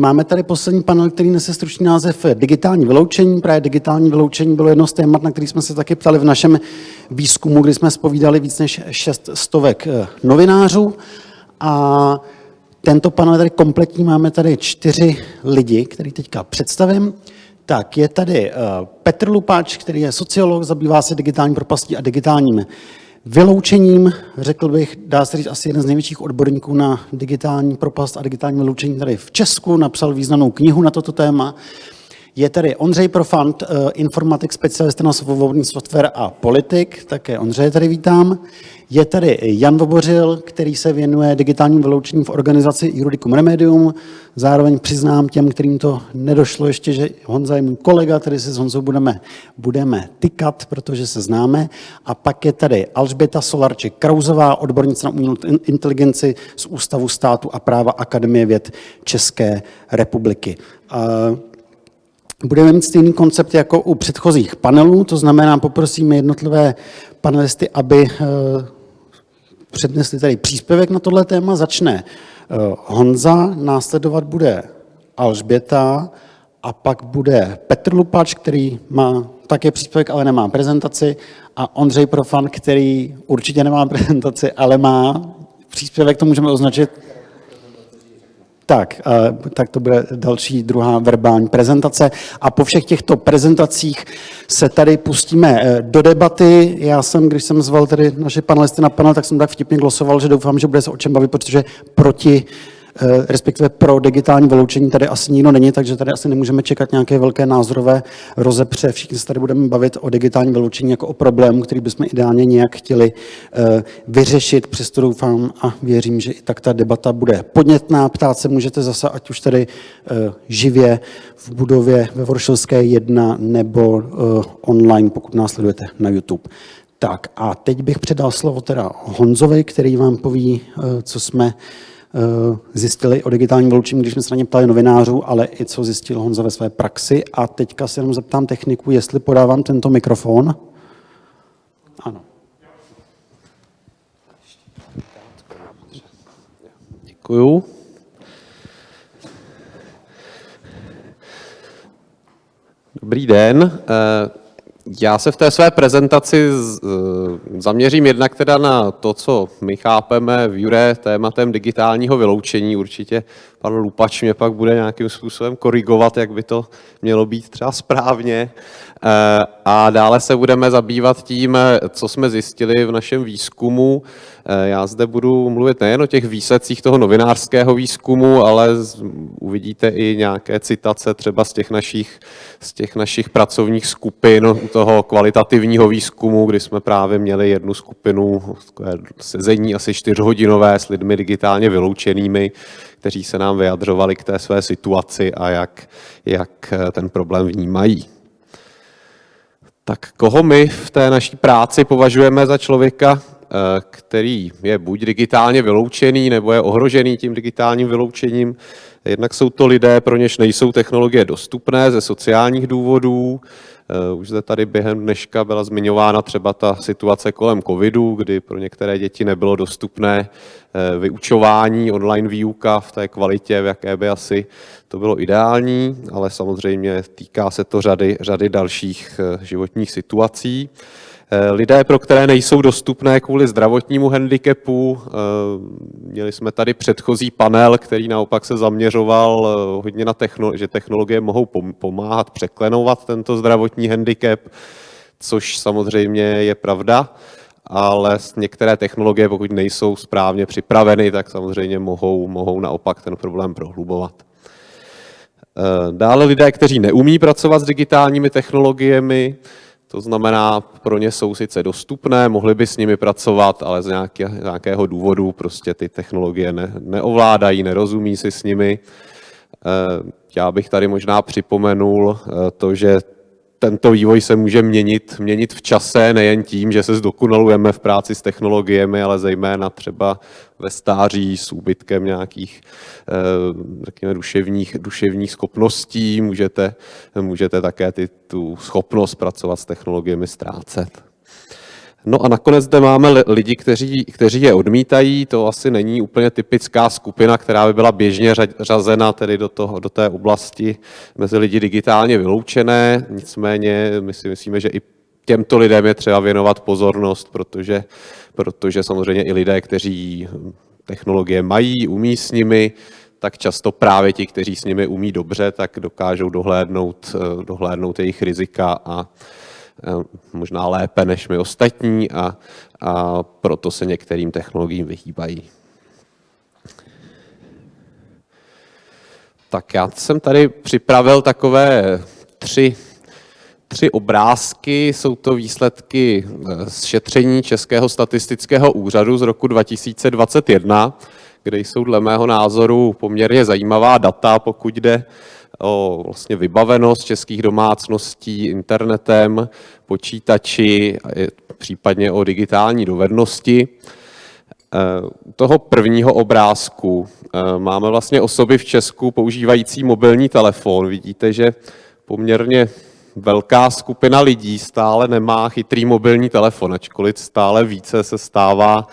Máme tady poslední panel, který nese stručný název Digitální vyloučení. Právě digitální vyloučení bylo jedno z témat, na který jsme se taky ptali v našem výzkumu, kdy jsme spovídali víc než šest stovek eh, novinářů. A tento panel tady kompletní, máme tady čtyři lidi, který teďka představím. Tak, je tady uh, Petr Lupáč, který je sociolog, zabývá se digitální propastí a digitálním vyloučením, řekl bych, dá se říct, asi jeden z největších odborníků na digitální propast a digitální vyloučení tady v Česku, napsal významnou knihu na toto téma. Je tady Ondřej Profant, eh, informatik, specialista na svobodný software a politik, také Ondřej tady vítám. Je tady Jan Vobořil, který se věnuje digitálním vyloučením v organizaci Juridicum Remedium. Zároveň přiznám těm, kterým to nedošlo ještě, že Honza je můj kolega, tady se s Honzou budeme, budeme tykat, protože se známe. A pak je tady Alžběta Solarček Krauzová, odbornice na umělou inteligenci z Ústavu státu a práva Akademie věd České republiky. Budeme mít stejný koncept jako u předchozích panelů, to znamená, poprosíme jednotlivé panelisty, aby eh, přednesli tady příspěvek na tohle téma. Začne eh, Honza, následovat bude Alžběta a pak bude Petr Lupač, který má také příspěvek, ale nemá prezentaci a Ondřej Profan, který určitě nemá prezentaci, ale má příspěvek, to můžeme označit tak, tak to bude další druhá verbální prezentace. A po všech těchto prezentacích se tady pustíme e, do debaty. Já jsem, když jsem zval tady naše panelisty na panel, tak jsem tak vtipně glosoval, že doufám, že bude se o čem bavit, protože proti Eh, respektive pro digitální vyloučení tady asi nikdo není, takže tady asi nemůžeme čekat nějaké velké názorové rozepře. Všichni se tady budeme bavit o digitální vyloučení jako o problému, který bychom ideálně nějak chtěli eh, vyřešit. Přesto doufám a věřím, že i tak ta debata bude podnětná. Ptát se můžete zase, ať už tady eh, živě v budově ve Voršilské 1 nebo online, pokud následujete na YouTube. Tak a teď bych předal slovo teda Honzovi, který vám poví, co jsme Eh, zjistili o digitálním vyloučení, když jsme se na ně ptali novinářů, ale i co zjistil Honza ve své praxi. A teďka se jenom zeptám techniku, jestli podávám tento mikrofon. Ano. Děkuju. Dobrý den. Já se v té své prezentaci zaměřím jednak teda na to, co my chápeme v Jure tématem digitálního vyloučení. Určitě pan Lupač mě pak bude nějakým způsobem korigovat, jak by to mělo být třeba správně. Eh, a dále se budeme zabývat tím, co jsme zjistili v našem výzkumu. Eh, já zde budu mluvit nejen o těch výsledcích toho novinářského výzkumu, ale uvidíte i nějaké citace třeba z těch našich, z těch našich pracovních skupin, toho kvalitativního výzkumu, kdy jsme právě měli jednu skupinu sezení asi čtyřhodinové s lidmi digitálně vyloučenými, kteří se nám vyjadřovali k té své situaci a jak, jak eh, ten problém vnímají. Tak koho my v té naší práci považujeme za člověka, eh, který je buď digitálně vyloučený, nebo je ohrožený tím digitálním vyloučením. Jednak jsou to lidé, pro něž nejsou technologie dostupné ze sociálních důvodů, už zde tady během dneška byla zmiňována třeba ta situace kolem covidu, kdy pro některé děti nebylo dostupné eh, vyučování, online výuka v té kvalitě, v jaké by asi to bylo ideální, ale samozřejmě týká se to řady, řady dalších eh, životních situací. Eh, lidé, pro které nejsou dostupné kvůli zdravotnímu handicapu. Eh, měli jsme tady předchozí panel, který naopak se zaměřoval eh, hodně na technologie, že technologie mohou pomáhat překlenovat tento zdravotní handicap, což samozřejmě je pravda, ale některé technologie, pokud nejsou správně připraveny, tak samozřejmě mohou, mohou naopak ten problém prohlubovat. Dále lidé, kteří neumí pracovat s digitálními technologiemi, to znamená, pro ně jsou sice dostupné, mohli by s nimi pracovat, ale z nějakého důvodu prostě ty technologie ne, neovládají, nerozumí si s nimi. Eh, já bych tady možná připomenul eh, to, že tento vývoj se může měnit, měnit v čase, nejen tím, že se zdokonalujeme v práci s technologiemi, ale zejména třeba ve stáří s úbytkem nějakých, eh, řekněme, duševních, duševních schopností. Můžete, můžete také ty, tu schopnost pracovat s technologiemi ztrácet. No a nakonec zde máme lidi, kteří, kteří je odmítají. To asi není úplně typická skupina, která by byla běžně řazena tedy do, toho, do té oblasti mezi lidi digitálně vyloučené. Nicméně my si myslíme, že i těmto lidem je třeba věnovat pozornost, protože, protože samozřejmě i lidé, kteří technologie mají, umí s nimi, tak často právě ti, kteří s nimi umí dobře, tak dokážou dohlédnout, dohlédnout jejich rizika a Eh, možná lépe než my ostatní a, a proto se některým technologiím vyhýbají. Tak já jsem tady připravil takové tři, tři obrázky. Jsou to výsledky eh, z šetření Českého statistického úřadu z roku 2021, kde jsou dle mého názoru poměrně zajímavá data, pokud jde o vlastně vybavenost českých domácností internetem, počítači, případně o digitální dovednosti. U toho prvního obrázku e, máme vlastně osoby v Česku používající mobilní telefon. Vidíte, že poměrně velká skupina lidí stále nemá chytrý mobilní telefon, ačkoliv stále více se stává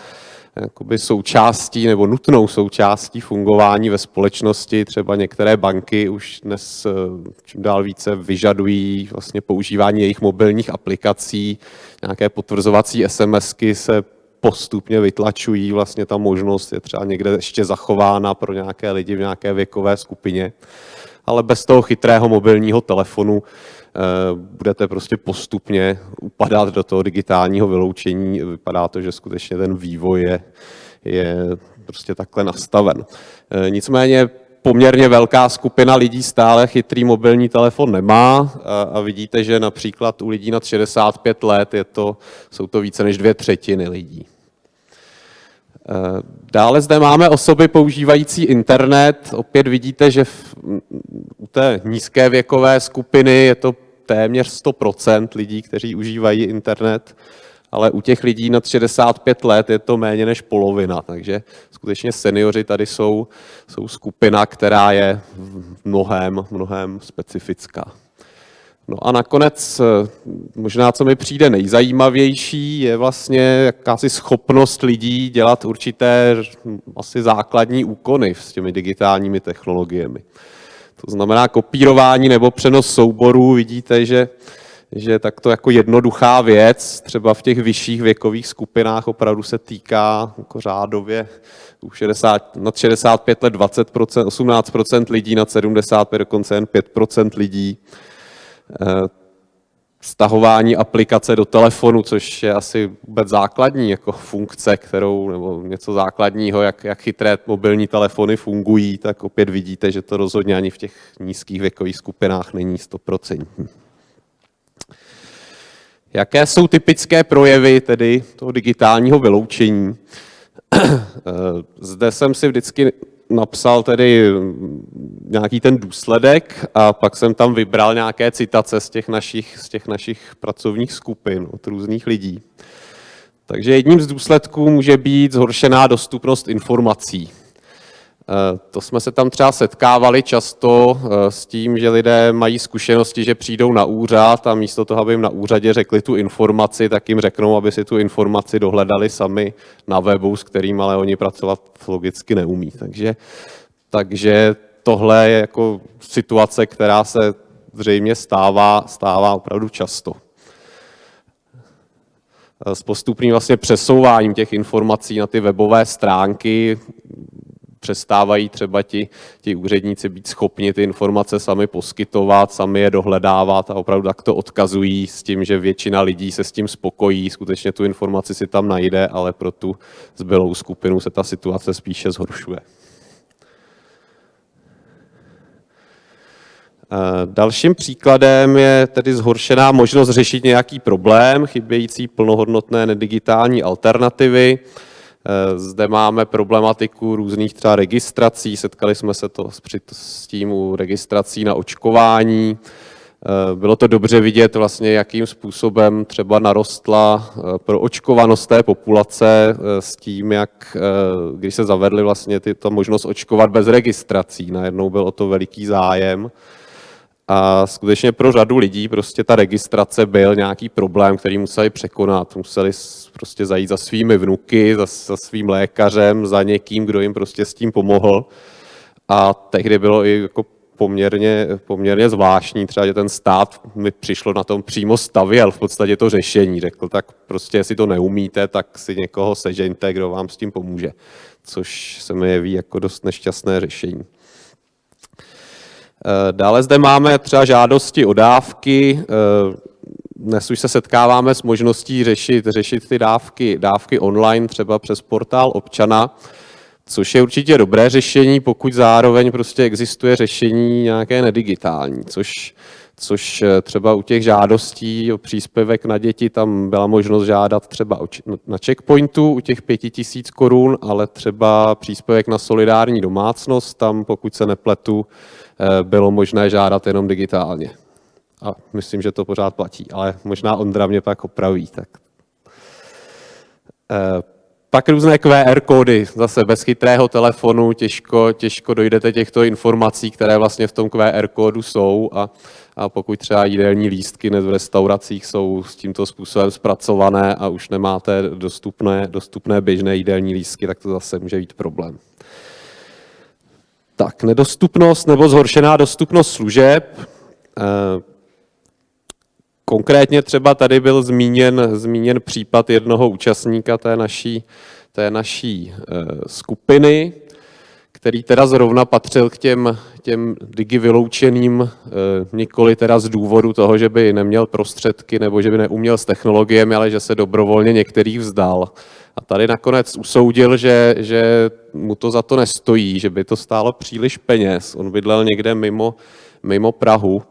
jakoby součástí nebo nutnou součástí fungování ve společnosti. Třeba některé banky už dnes eh, čím dál více vyžadují vlastně používání jejich mobilních aplikací, nějaké potvrzovací SMSky se postupně vytlačují, vlastně ta možnost je třeba někde ještě zachována pro nějaké lidi v nějaké věkové skupině. Ale bez toho chytrého mobilního telefonu budete prostě postupně upadat do toho digitálního vyloučení. Vypadá to, že skutečně ten vývoj je, je prostě takhle nastaven. Eh, nicméně poměrně velká skupina lidí stále chytrý mobilní telefon nemá a vidíte, že například u lidí nad 65 let je to, jsou to více než dvě třetiny lidí. Eh, dále zde máme osoby používající internet. Opět vidíte, že v, u té nízké věkové skupiny je to téměř 100% lidí, kteří užívají internet, ale u těch lidí nad 65 let je to méně než polovina, takže skutečně seniori tady jsou, jsou skupina, která je mnohem, mnohem specifická. No a nakonec možná, co mi přijde nejzajímavější, je vlastně jakási schopnost lidí dělat určité asi základní úkony s těmi digitálními technologiemi. To znamená kopírování nebo přenos souborů. Vidíte, že, že takto jako jednoduchá věc, třeba v těch vyšších věkových skupinách opravdu se týká jako řádově u 60, nad 65 let 20%, 18% lidí, nad 75 dokonce jen 5% lidí. Eh, stahování aplikace do telefonu, což je asi vůbec základní jako funkce, kterou, nebo něco základního, jak, jak chytré mobilní telefony fungují, tak opět vidíte, že to rozhodně ani v těch nízkých věkových skupinách není stoprocentní. Jaké jsou typické projevy tedy toho digitálního vyloučení? Zde jsem si vždycky napsal tedy nějaký ten důsledek a pak jsem tam vybral nějaké citace z těch našich, z těch našich pracovních skupin od různých lidí. Takže jedním z důsledků může být zhoršená dostupnost informací. Eh, to jsme se tam třeba setkávali často eh, s tím, že lidé mají zkušenosti, že přijdou na úřad a místo toho, aby jim na úřadě řekli tu informaci, tak jim řeknou, aby si tu informaci dohledali sami na webu, s kterým ale oni pracovat logicky neumí. Takže, takže tohle je jako situace, která se zřejmě stává, stává opravdu často. S postupným vlastně přesouváním těch informací na ty webové stránky přestávají třeba ti, ti úředníci být schopni ty informace sami poskytovat, sami je dohledávat a opravdu tak to odkazují s tím, že většina lidí se s tím spokojí, skutečně tu informaci si tam najde, ale pro tu zbylou skupinu se ta situace spíše zhoršuje. Dalším příkladem je tedy zhoršená možnost řešit nějaký problém, chybějící plnohodnotné nedigitální alternativy. Eh, zde máme problematiku různých třeba registrací, setkali jsme se to s tím u registrací na očkování. Eh, bylo to dobře vidět vlastně, jakým způsobem třeba narostla eh, pro očkovanost té populace s tím, jak když se zavedly vlastně tyto možnost očkovat bez registrací. Najednou byl o to veliký zájem A skutečně pro řadu lidí prostě ta registrace byl nějaký problém, který museli překonat. Museli prostě zajít za svými vnuky, za, za svým lékařem, za někým, kdo jim prostě s tím pomohl. A tehdy bylo i jako poměrně, poměrně zvláštní, třeba, že ten stát mi přišlo na tom přímo stavěl v podstatě to řešení. Řekl, tak prostě, jestli to neumíte, tak si někoho sežeňte, kdo vám s tím pomůže. Což se mi jeví jako dost nešťastné řešení. Eh, dále zde máme třeba žádosti o dávky. Eh, dnes už se setkáváme s možností řešit, řešit ty dávky, dávky online, třeba přes portál občana, což je určitě dobré řešení, pokud zároveň prostě existuje řešení nějaké nedigitální, což, což eh, třeba u těch žádostí o příspěvek na děti tam byla možnost žádat třeba na checkpointu u těch pěti tisíc korun, ale třeba příspěvek na solidární domácnost, tam pokud se nepletu, bylo možné žádat jenom digitálně. A myslím, že to pořád platí, ale možná Ondra mě pak opraví. Tak. Eh, pak různé QR kódy, zase bez chytrého telefonu těžko, těžko dojdete těchto informací, které vlastně v tom QR kódu jsou a, a pokud třeba jídelní lístky v restauracích jsou s tímto způsobem zpracované a už nemáte dostupné, dostupné běžné jídelní lístky, tak to zase může být problém. Tak, nedostupnost nebo zhoršená dostupnost služeb. Eh, konkrétně třeba tady byl zmíněn, zmíněn případ jednoho účastníka té naší, té naší eh, skupiny, který teda zrovna patřil k těm, těm digi vyloučeným, eh, nikoli teda z důvodu toho, že by neměl prostředky nebo že by neuměl s technologiemi, ale že se dobrovolně některých vzdal. A tady nakonec usoudil, že, že mu to za to nestojí, že by to stálo příliš peněz. On bydlel někde mimo, mimo Prahu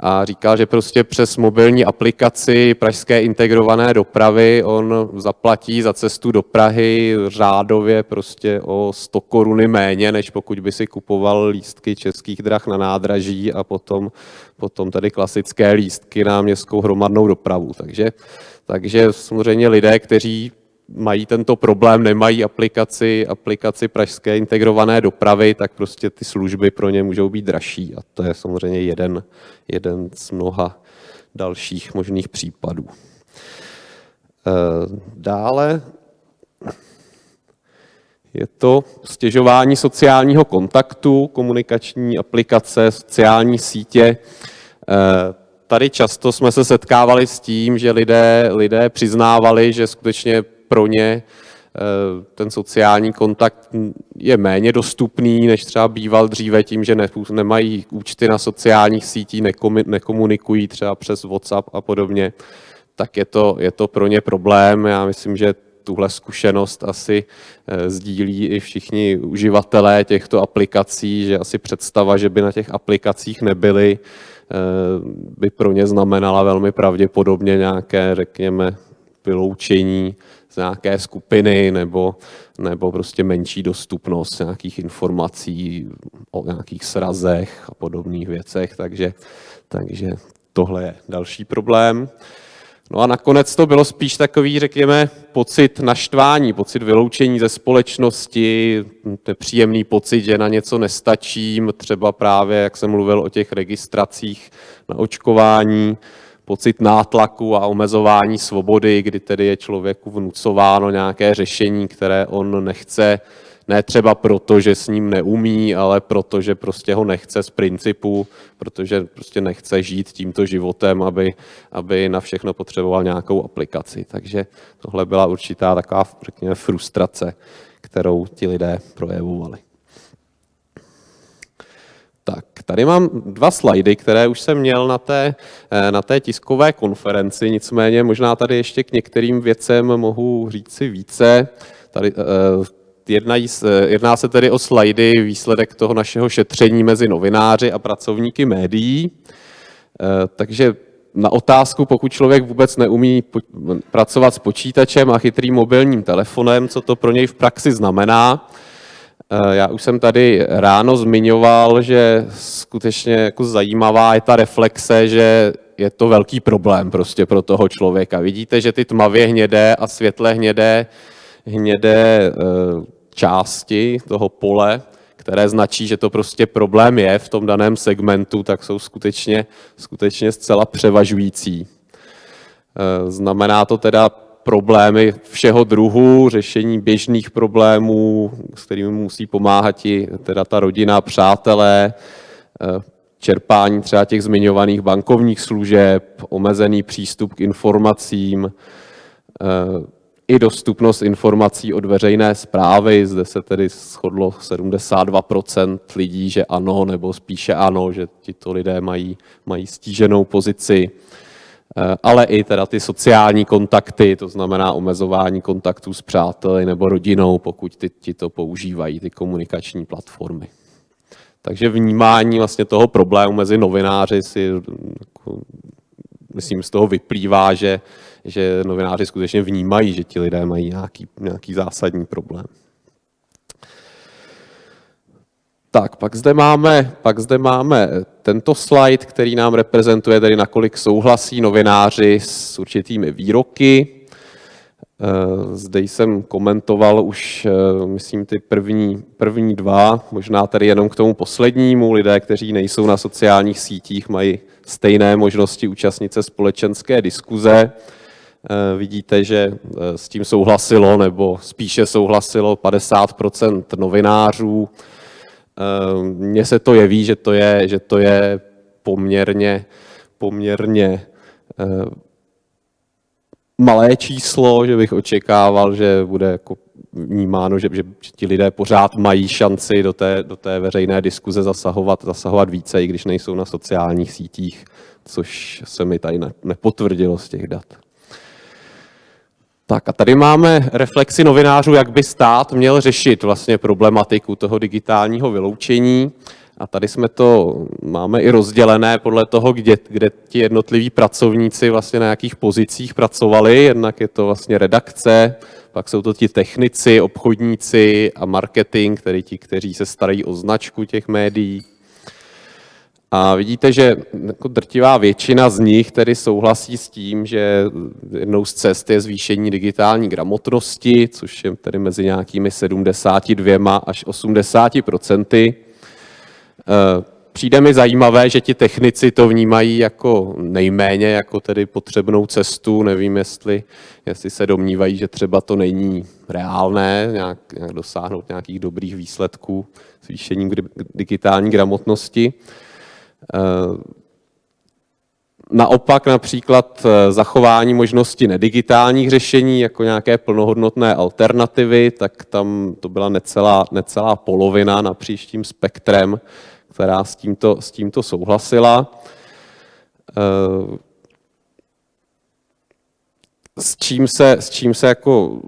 a říkal, že prostě přes mobilní aplikaci pražské integrované dopravy on zaplatí za cestu do Prahy řádově prostě o 100 koruny méně, než pokud by si kupoval lístky českých drah na nádraží a potom, potom tady klasické lístky na městskou hromadnou dopravu. Takže, takže samozřejmě lidé, kteří mají tento problém, nemají aplikaci, aplikaci pražské integrované dopravy, tak prostě ty služby pro ně můžou být dražší. A to je samozřejmě jeden, jeden z mnoha dalších možných případů. Eh, dále je to stěžování sociálního kontaktu, komunikační aplikace, sociální sítě. Eh, tady často jsme se setkávali s tím, že lidé, lidé přiznávali, že skutečně pro ně eh, ten sociální kontakt je méně dostupný, než třeba býval dříve tím, že nemají účty na sociálních sítích, nekomunikují třeba přes WhatsApp a podobně, tak je to, je to pro ně problém. Já myslím, že tuhle zkušenost asi eh, sdílí i všichni uživatelé těchto aplikací, že asi představa, že by na těch aplikacích nebyly, eh, by pro ně znamenala velmi pravděpodobně nějaké, řekněme, vyloučení nějaké skupiny nebo, nebo prostě menší dostupnost nějakých informací o nějakých srazech a podobných věcech, takže, takže tohle je další problém. No a nakonec to bylo spíš takový, řekněme, pocit naštvání, pocit vyloučení ze společnosti, nepříjemný pocit, že na něco nestačím, třeba právě, jak jsem mluvil o těch registracích na očkování, pocit nátlaku a omezování svobody, kdy tedy je člověku vnucováno nějaké řešení, které on nechce, ne třeba proto, že s ním neumí, ale proto, že prostě ho nechce z principu, protože prostě nechce žít tímto životem, aby, aby na všechno potřeboval nějakou aplikaci. Takže tohle byla určitá taková, řekněme, frustrace, kterou ti lidé projevovali. Tak, tady mám dva slajdy, které už jsem měl na té, eh, na té tiskové konferenci, nicméně možná tady ještě k některým věcem mohu říct si více. Tady, eh, jednají, jedná se tedy o slajdy výsledek toho našeho šetření mezi novináři a pracovníky médií. Eh, takže na otázku, pokud člověk vůbec neumí pracovat s počítačem a chytrým mobilním telefonem, co to pro něj v praxi znamená, Eh, já už jsem tady ráno zmiňoval, že skutečně jako zajímavá je ta reflexe, že je to velký problém prostě pro toho člověka. Vidíte, že ty tmavě hnědé a světle hnědé, hnědé eh, části toho pole, které značí, že to prostě problém je v tom daném segmentu, tak jsou skutečně, skutečně zcela převažující. Eh, znamená to teda problémy všeho druhu, řešení běžných problémů, s kterými musí pomáhat i teda ta rodina, přátelé, eh, čerpání třeba těch zmiňovaných bankovních služeb, omezený přístup k informacím, eh, i dostupnost informací od veřejné zprávy. Zde se tedy shodlo 72% lidí, že ano, nebo spíše ano, že tito lidé mají, mají stíženou pozici. Eh, ale i teda ty sociální kontakty, to znamená omezování kontaktů s přáteli nebo rodinou, pokud ty, ti to používají, ty komunikační platformy. Takže vnímání vlastně toho problému mezi novináři si, jako, myslím, z toho vyplývá, že, že novináři skutečně vnímají, že ti lidé mají nějaký, nějaký zásadní problém. Tak, pak zde, máme, pak zde máme tento slide, který nám reprezentuje tedy, nakolik souhlasí novináři s určitými výroky. Eh, zde jsem komentoval už, eh, myslím, ty první, první dva, možná tady jenom k tomu poslednímu. Lidé, kteří nejsou na sociálních sítích, mají stejné možnosti účastnit se společenské diskuze. Eh, vidíte, že s tím souhlasilo, nebo spíše souhlasilo 50% novinářů, mně se to jeví, že to je, že to je poměrně, poměrně ehm, malé číslo, že bych očekával, že bude jako vnímáno, že, že, že ti lidé pořád mají šanci do té, do té veřejné diskuze zasahovat, zasahovat více, i když nejsou na sociálních sítích, což se mi tady nepotvrdilo z těch dat. Tak a tady máme reflexi novinářů, jak by stát měl řešit vlastně problematiku toho digitálního vyloučení. A tady jsme to, máme i rozdělené podle toho, kde, kde ti jednotliví pracovníci vlastně na jakých pozicích pracovali. Jednak je to vlastně redakce, pak jsou to ti technici, obchodníci a marketing, tedy ti, kteří se starají o značku těch médií. A vidíte, že jako drtivá většina z nich tedy souhlasí s tím, že jednou z cest je zvýšení digitální gramotnosti, což je tedy mezi nějakými 72 až 80 procenty. Eh, přijde mi zajímavé, že ti technici to vnímají jako nejméně, jako tedy potřebnou cestu. Nevím, jestli, jestli se domnívají, že třeba to není reálné, nějak, nějak dosáhnout nějakých dobrých výsledků zvýšením digitální gramotnosti. Eh, naopak například eh, zachování možnosti nedigitálních řešení jako nějaké plnohodnotné alternativy, tak tam to byla necelá, necelá polovina napříč tím spektrem, která s tímto, s tímto souhlasila. S čím se, s čím se jako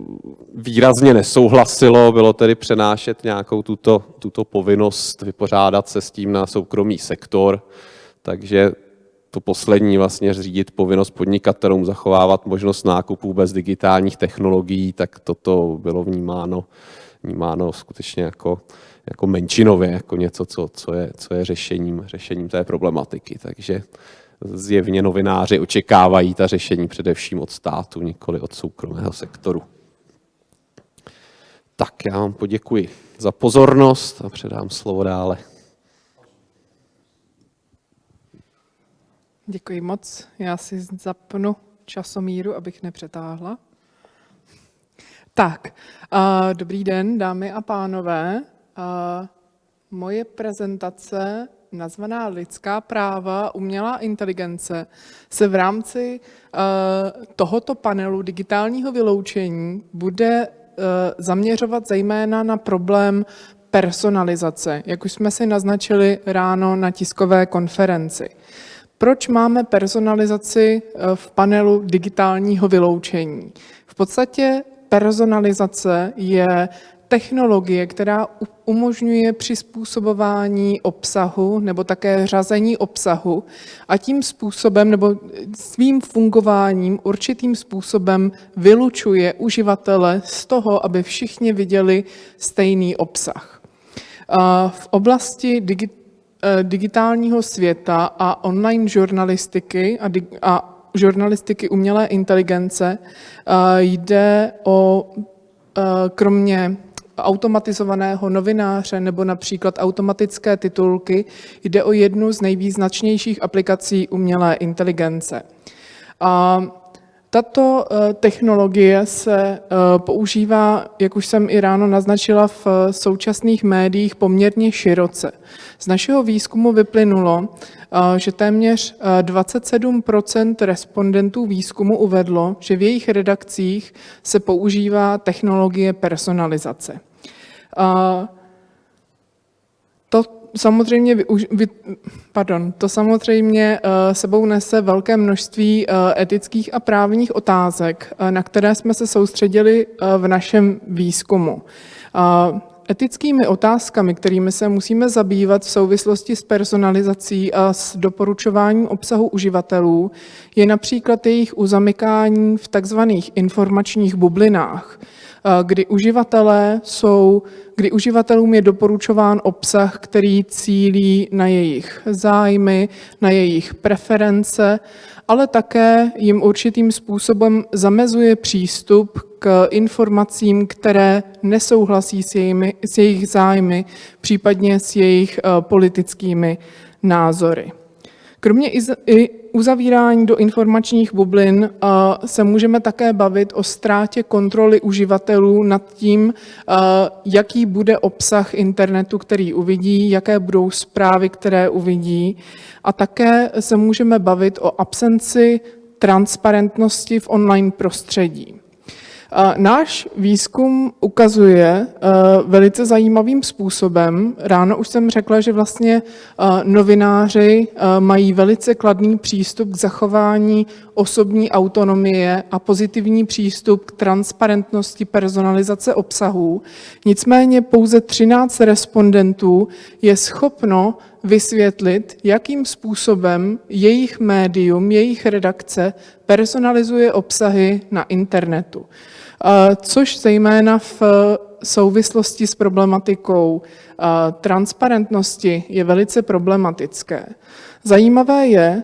výrazně nesouhlasilo, bylo tedy přenášet nějakou tuto, tuto povinnost vypořádat se s tím na soukromý sektor, takže to poslední vlastně řídit povinnost podnikatelům, zachovávat možnost nákupů bez digitálních technologií, tak toto bylo vnímáno, vnímáno skutečně jako, jako menšinově, jako něco, co, co, je, co je řešením, řešením té problematiky. Takže zjevně novináři očekávají ta řešení především od státu, nikoli od soukromého sektoru. Tak já vám poděkuji za pozornost a předám slovo dále. Děkuji moc. Já si zapnu časomíru, abych nepřetáhla. Tak, uh, dobrý den, dámy a pánové. Uh, moje prezentace nazvaná lidská práva, umělá inteligence, se v rámci uh, tohoto panelu digitálního vyloučení bude uh, zaměřovat zejména na problém personalizace, jak už jsme si naznačili ráno na tiskové konferenci. Proč máme personalizaci uh, v panelu digitálního vyloučení? V podstatě personalizace je technologie, která umožňuje přizpůsobování obsahu nebo také řazení obsahu a tím způsobem nebo svým fungováním určitým způsobem vylučuje uživatele z toho, aby všichni viděli stejný obsah. V oblasti digitálního světa a online žurnalistiky a, žurnalistiky umělé inteligence jde o kromě automatizovaného novináře nebo například automatické titulky, jde o jednu z nejvýznačnějších aplikací umělé inteligence. A tato eh, technologie se eh, používá, jak už jsem i ráno naznačila, v eh, současných médiích poměrně široce. Z našeho výzkumu vyplynulo, že téměř 27% respondentů výzkumu uvedlo, že v jejich redakcích se používá technologie personalizace. To samozřejmě, pardon, to samozřejmě eh, sebou nese velké množství eh, etických a právních otázek, eh, na které jsme se soustředili v našem výzkumu. Etickými otázkami, kterými se musíme zabývat v souvislosti s personalizací a s doporučováním obsahu uživatelů, je například jejich uzamykání v takzvaných informačních bublinách, kdy uživatelé jsou, kdy uživatelům je doporučován obsah, který cílí na jejich zájmy, na jejich preference, ale také jim určitým způsobem zamezuje přístup k informacím, které nesouhlasí s, jejimi, s jejich zájmy, případně s jejich politickými názory. Kromě i uzavírání do informačních bublin se můžeme také bavit o ztrátě kontroly uživatelů nad tím, jaký bude obsah internetu, který uvidí, jaké budou zprávy, které uvidí. A také se můžeme bavit o absenci transparentnosti v online prostředí. Náš výzkum ukazuje eh, velice zajímavým způsobem. Ráno už jsem řekla, že vlastně eh, novináři eh, mají velice kladný přístup k zachování osobní autonomie a pozitivní přístup k transparentnosti personalizace obsahů. Nicméně pouze 13 respondentů je schopno vysvětlit, jakým způsobem jejich médium, jejich redakce personalizuje obsahy na internetu což zejména v souvislosti s problematikou transparentnosti je velice problematické. Zajímavé je,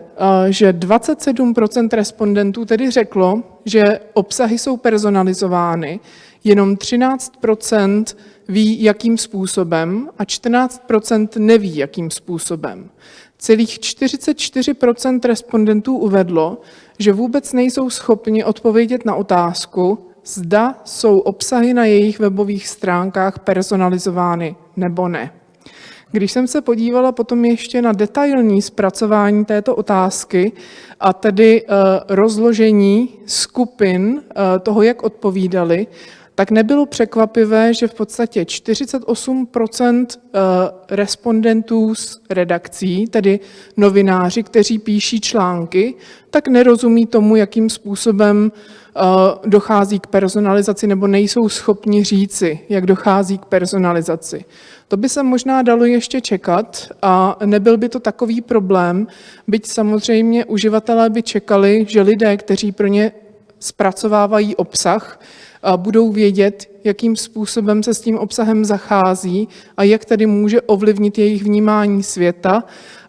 že 27% respondentů tedy řeklo, že obsahy jsou personalizovány, jenom 13% ví, jakým způsobem a 14% neví, jakým způsobem. Celých 44% respondentů uvedlo, že vůbec nejsou schopni odpovědět na otázku, zda jsou obsahy na jejich webových stránkách personalizovány nebo ne. Když jsem se podívala potom ještě na detailní zpracování této otázky, a tedy uh, rozložení skupin uh, toho, jak odpovídali, tak nebylo překvapivé, že v podstatě 48 eh, respondentů z redakcí, tedy novináři, kteří píší články, tak nerozumí tomu, jakým způsobem eh, dochází k personalizaci nebo nejsou schopni říci, jak dochází k personalizaci. To by se možná dalo ještě čekat a nebyl by to takový problém, byť samozřejmě uživatelé by čekali, že lidé, kteří pro ně zpracovávají obsah, budou vědět, jakým způsobem se s tím obsahem zachází a jak tedy může ovlivnit jejich vnímání světa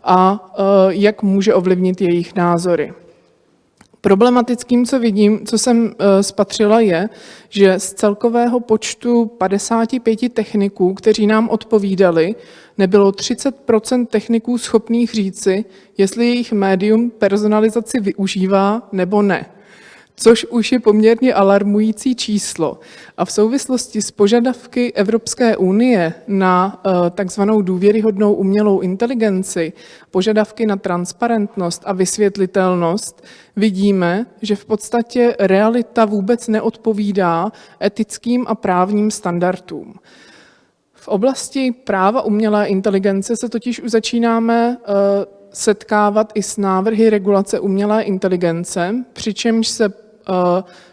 a e, jak může ovlivnit jejich názory. Problematickým, co vidím, co jsem e, spatřila, je, že z celkového počtu 55 techniků, kteří nám odpovídali, nebylo 30% techniků schopných říci, jestli jejich médium personalizaci využívá nebo ne což už je poměrně alarmující číslo. A v souvislosti s požadavky Evropské unie na eh, takzvanou důvěryhodnou umělou inteligenci, požadavky na transparentnost a vysvětlitelnost, vidíme, že v podstatě realita vůbec neodpovídá etickým a právním standardům. V oblasti práva umělé inteligence se totiž už začínáme eh, setkávat i s návrhy regulace umělé inteligence, přičemž se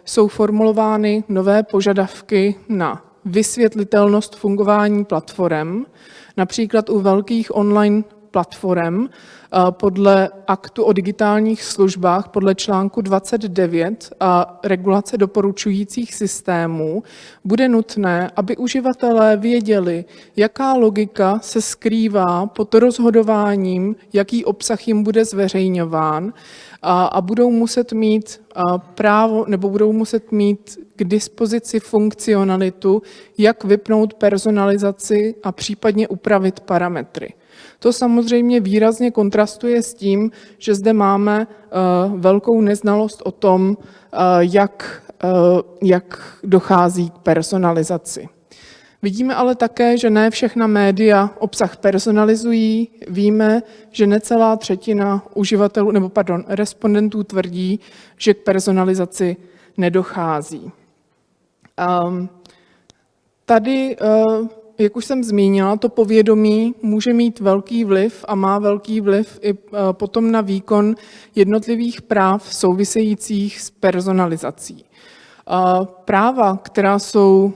jsou formulovány nové požadavky na vysvětlitelnost fungování platform, například u velkých online platform eh, podle aktu o digitálních službách podle článku 29 a regulace doporučujících systémů bude nutné, aby uživatelé věděli, jaká logika se skrývá pod rozhodováním, jaký obsah jim bude zveřejňován a, a budou muset mít právo nebo budou muset mít k dispozici funkcionalitu, jak vypnout personalizaci a případně upravit parametry. To samozřejmě výrazně kontrastuje s tím, že zde máme velkou neznalost o tom, jak, jak dochází k personalizaci. Vidíme ale také, že ne všechna média obsah personalizují. Víme, že necelá třetina uživatelů, nebo pardon, respondentů tvrdí, že k personalizaci nedochází. Um, tady, uh, jak už jsem zmínila, to povědomí může mít velký vliv a má velký vliv i uh, potom na výkon jednotlivých práv souvisejících s personalizací. Uh, práva, která jsou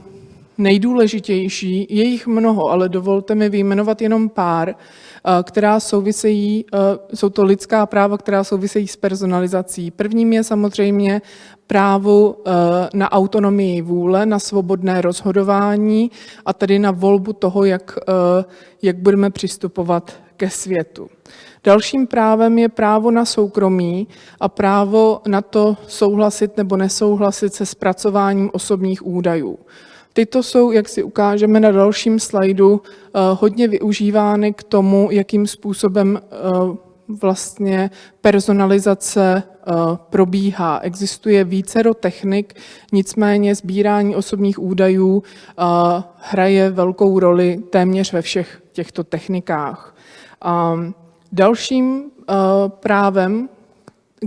nejdůležitější, je jich mnoho, ale dovolte mi vyjmenovat jenom pár, eh, která souvisejí, eh, jsou to lidská práva, která souvisejí s personalizací. Prvním je samozřejmě právo eh, na autonomii vůle, na svobodné rozhodování a tedy na volbu toho, jak, jak budeme přistupovat ke světu. Dalším právem je právo na soukromí a právo na to souhlasit nebo nesouhlasit se zpracováním osobních údajů. Tyto jsou, jak si ukážeme na dalším slajdu, eh, hodně využívány k tomu, jakým způsobem eh, vlastně personalizace eh, probíhá. Existuje vícero technik, nicméně sbírání osobních údajů hraje velkou roli téměř ve všech těchto technikách. Dalším právem,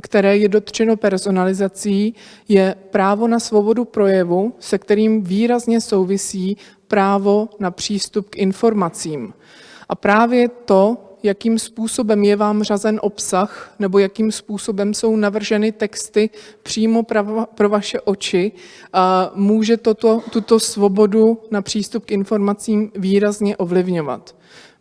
které je dotčeno personalizací, je právo na svobodu projevu, se kterým výrazně souvisí právo na přístup k informacím. A právě to, jakým způsobem je vám řazen obsah nebo jakým způsobem jsou navrženy texty přímo pro vaše oči, může toto, tuto svobodu na přístup k informacím výrazně ovlivňovat.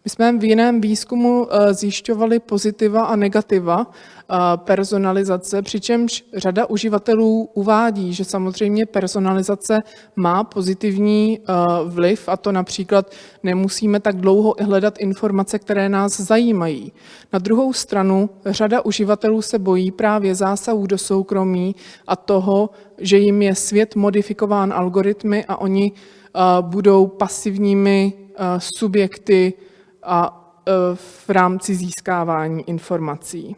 My jsme v jiném výzkumu eh, zjišťovali pozitiva a negativa eh, personalizace, přičemž řada uživatelů uvádí, že samozřejmě personalizace má pozitivní eh, vliv a to například nemusíme tak dlouho hledat informace, které nás zajímají. Na druhou stranu řada uživatelů se bojí právě zásahů do soukromí a toho, že jim je svět modifikován algoritmy a oni budou pasivními subjekty a e, v rámci získávání informací.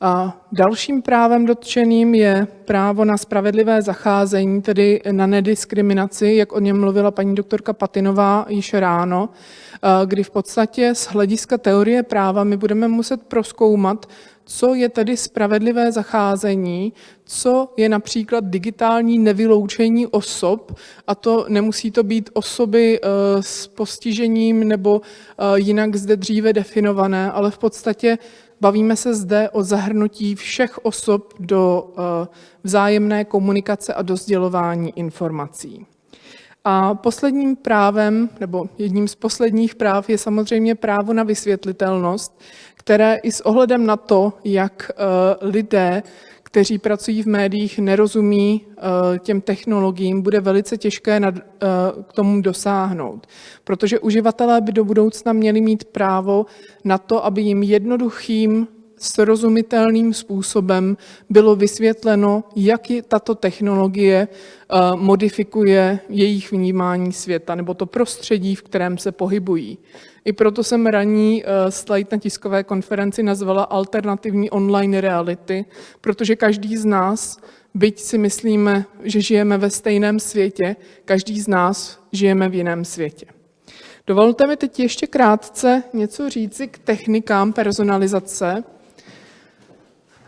A dalším právem dotčeným je právo na spravedlivé zacházení, tedy na nediskriminaci, jak o něm mluvila paní doktorka Patinová již ráno, e, kdy v podstatě z hlediska teorie práva my budeme muset proskoumat, co je tedy spravedlivé zacházení, co je například digitální nevyloučení osob, a to nemusí to být osoby eh, s postižením nebo eh, jinak zde dříve definované, ale v podstatě bavíme se zde o zahrnutí všech osob do eh, vzájemné komunikace a do sdělování informací. A posledním právem, nebo jedním z posledních práv je samozřejmě právo na vysvětlitelnost, které i s ohledem na to, jak eh, lidé, kteří pracují v médiích, nerozumí eh, těm technologiím, bude velice těžké eh, k tomu dosáhnout. Protože uživatelé by do budoucna měli mít právo na to, aby jim jednoduchým srozumitelným způsobem bylo vysvětleno, jak tato technologie modifikuje jejich vnímání světa nebo to prostředí, v kterém se pohybují. I proto jsem ranní eh, slide na tiskové konferenci nazvala alternativní online reality, protože každý z nás, byť si myslíme, že žijeme ve stejném světě, každý z nás žijeme v jiném světě. Dovolte mi teď ještě krátce něco říci k technikám personalizace.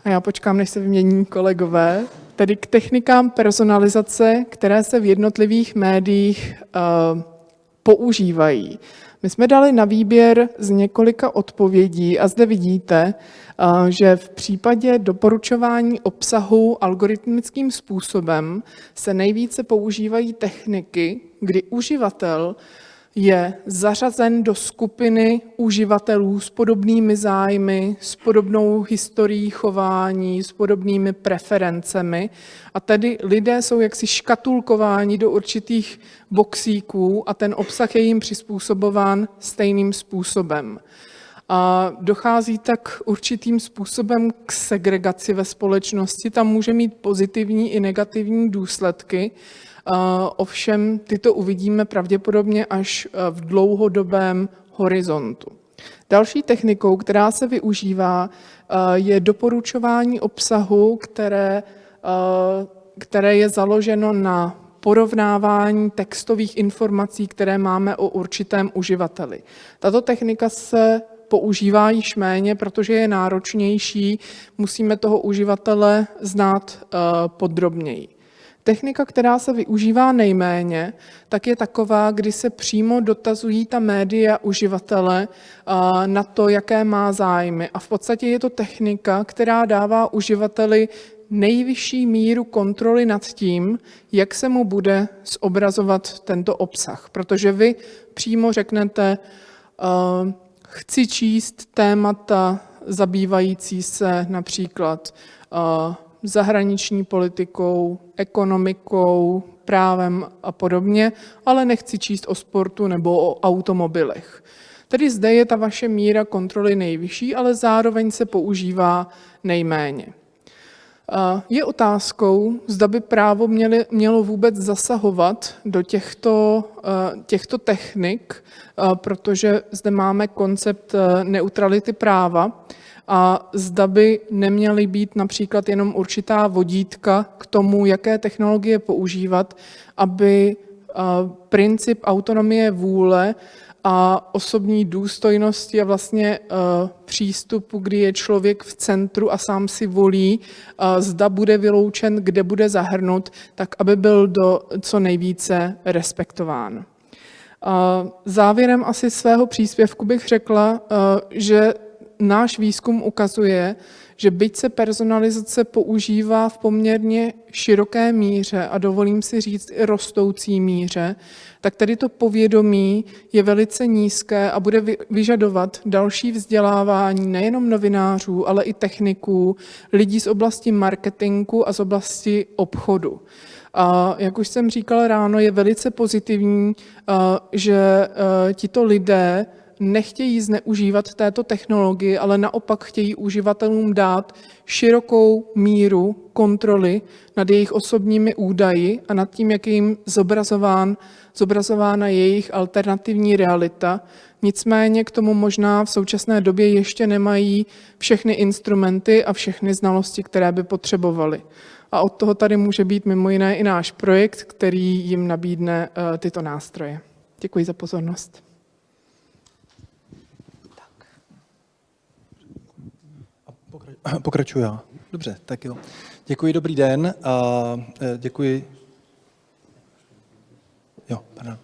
A já počkám, než se vymění kolegové. Tedy k technikám personalizace, které se v jednotlivých médiích uh, používají. My jsme dali na výběr z několika odpovědí a zde vidíte, eh, že v případě doporučování obsahu algoritmickým způsobem se nejvíce používají techniky, kdy uživatel je zařazen do skupiny uživatelů s podobnými zájmy, s podobnou historií chování, s podobnými preferencemi. A tedy lidé jsou jaksi škatulkováni do určitých boxíků a ten obsah je jim přizpůsobován stejným způsobem. A dochází tak určitým způsobem k segregaci ve společnosti. Tam může mít pozitivní i negativní důsledky. Ovšem tyto uvidíme pravděpodobně až v dlouhodobém horizontu. Další technikou, která se využívá, je doporučování obsahu, které, které je založeno na porovnávání textových informací, které máme o určitém uživateli. Tato technika se používá již méně, protože je náročnější, musíme toho uživatele znát podrobněji. Technika, která se využívá nejméně, tak je taková, kdy se přímo dotazují ta média uživatele na to, jaké má zájmy. A v podstatě je to technika, která dává uživateli nejvyšší míru kontroly nad tím, jak se mu bude zobrazovat tento obsah. Protože vy přímo řeknete, chci číst témata zabývající se například zahraniční politikou, ekonomikou, právem a podobně, ale nechci číst o sportu nebo o automobilech. Tedy zde je ta vaše míra kontroly nejvyšší, ale zároveň se používá nejméně. Je otázkou, zda by právo měli, mělo vůbec zasahovat do těchto, eh, těchto technik, eh, protože zde máme koncept eh, neutrality práva a zda by neměly být například jenom určitá vodítka k tomu, jaké technologie používat, aby princip autonomie vůle a osobní důstojnosti a vlastně uh, přístupu, kdy je člověk v centru a sám si volí, uh, zda bude vyloučen, kde bude zahrnut, tak aby byl do co nejvíce respektován. Závěrem asi svého příspěvku bych řekla, že náš výzkum ukazuje, že byť se personalizace používá v poměrně široké míře a dovolím si říct i rostoucí míře, tak tady to povědomí je velice nízké a bude vyžadovat další vzdělávání nejenom novinářů, ale i techniků, lidí z oblasti marketingu a z oblasti obchodu. A jak už jsem říkala ráno, je velice pozitivní, že tito lidé nechtějí zneužívat této technologii, ale naopak chtějí uživatelům dát širokou míru kontroly nad jejich osobními údaji a nad tím, jak je jim zobrazován, zobrazována jejich alternativní realita. Nicméně k tomu možná v současné době ještě nemají všechny instrumenty a všechny znalosti, které by potřebovali. A od toho tady může být mimo jiné i náš projekt, který jim nabídne uh, tyto nástroje. Děkuji za pozornost. Pokračuju já. Dobře, tak jo. Děkuji, dobrý den. A e, děkuji. Jo, pardon.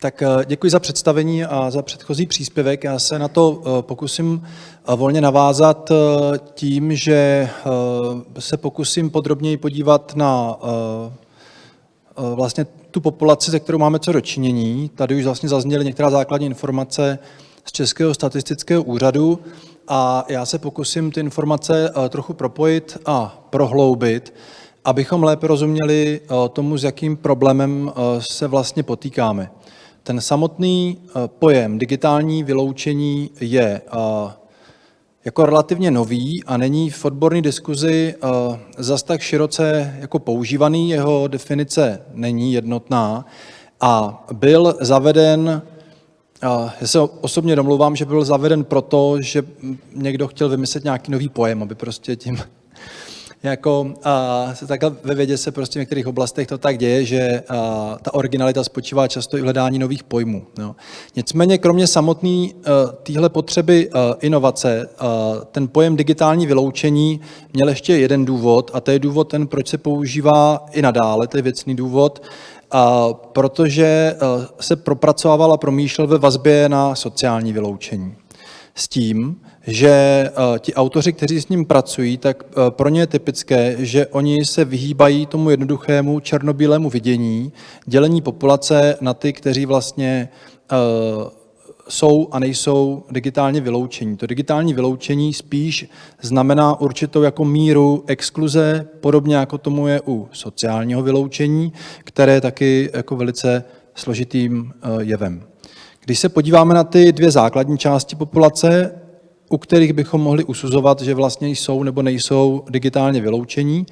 Tak e, děkuji za představení a za předchozí příspěvek. Já se na to e, pokusím volně navázat tím, že se pokusím podrobněji podívat na vlastně tu populaci, se kterou máme co dočinění. Tady už vlastně zazněly některá základní informace z Českého statistického úřadu a já se pokusím ty informace eh, trochu propojit a prohloubit, abychom lépe rozuměli eh, tomu, s jakým problémem eh, se vlastně potýkáme. Ten samotný pojem digitální vyloučení je jako relativně nový a není v odborné diskuzi zas tak široce jako používaný, jeho definice není jednotná a byl zaveden já se osobně domluvám, že byl zaveden proto, že někdo chtěl vymyslet nějaký nový pojem, aby prostě tím jako a, se takhle ve vědě se prostě v některých oblastech to tak děje, že a, ta originalita spočívá často i v hledání nových pojmů. No. Nicméně kromě samotné téhle potřeby a, inovace, a, ten pojem digitální vyloučení měl ještě jeden důvod a to je důvod ten, proč se používá i nadále, to je věcný důvod, protože eh, se propracovával a promýšlel ve vazbě na sociální vyloučení. S tím, že eh, ti autoři, kteří s ním pracují, tak eh, pro ně je typické, že oni se vyhýbají tomu jednoduchému černobílému vidění, dělení populace na ty, kteří vlastně jsou a nejsou digitálně vyloučení. To digitální vyloučení spíš znamená určitou jako míru exkluze, podobně jako tomu je u sociálního vyloučení, které je taky jako velice složitým eh, jevem. Když se podíváme na ty dvě základní části populace, u kterých bychom mohli usuzovat, že vlastně jsou nebo nejsou digitálně vyloučení,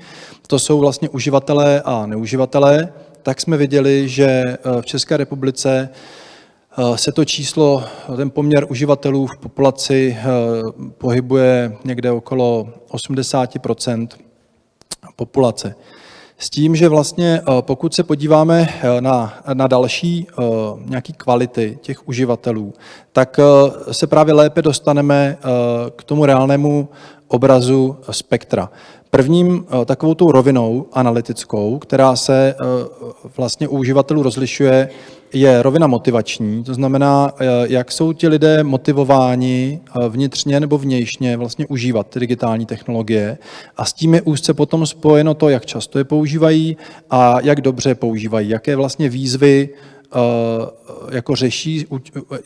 to jsou vlastně uživatelé a neuživatelé, tak jsme viděli, že eh, v České republice se to číslo, ten poměr uživatelů v populaci eh, pohybuje někde okolo 80% populace. S tím, že vlastně pokud se podíváme na, na další nějaké kvality těch uživatelů, tak se právě lépe dostaneme k tomu reálnému obrazu spektra. Prvním eh, takovou tou rovinou analytickou, která se eh, vlastně u uživatelů rozlišuje, je rovina motivační, to znamená, eh, jak jsou ti lidé motivováni vnitřně nebo vnějšně vlastně užívat ty digitální technologie. A s tím je úzce potom spojeno to, jak často je používají a jak dobře je používají, jaké vlastně výzvy jako řeší,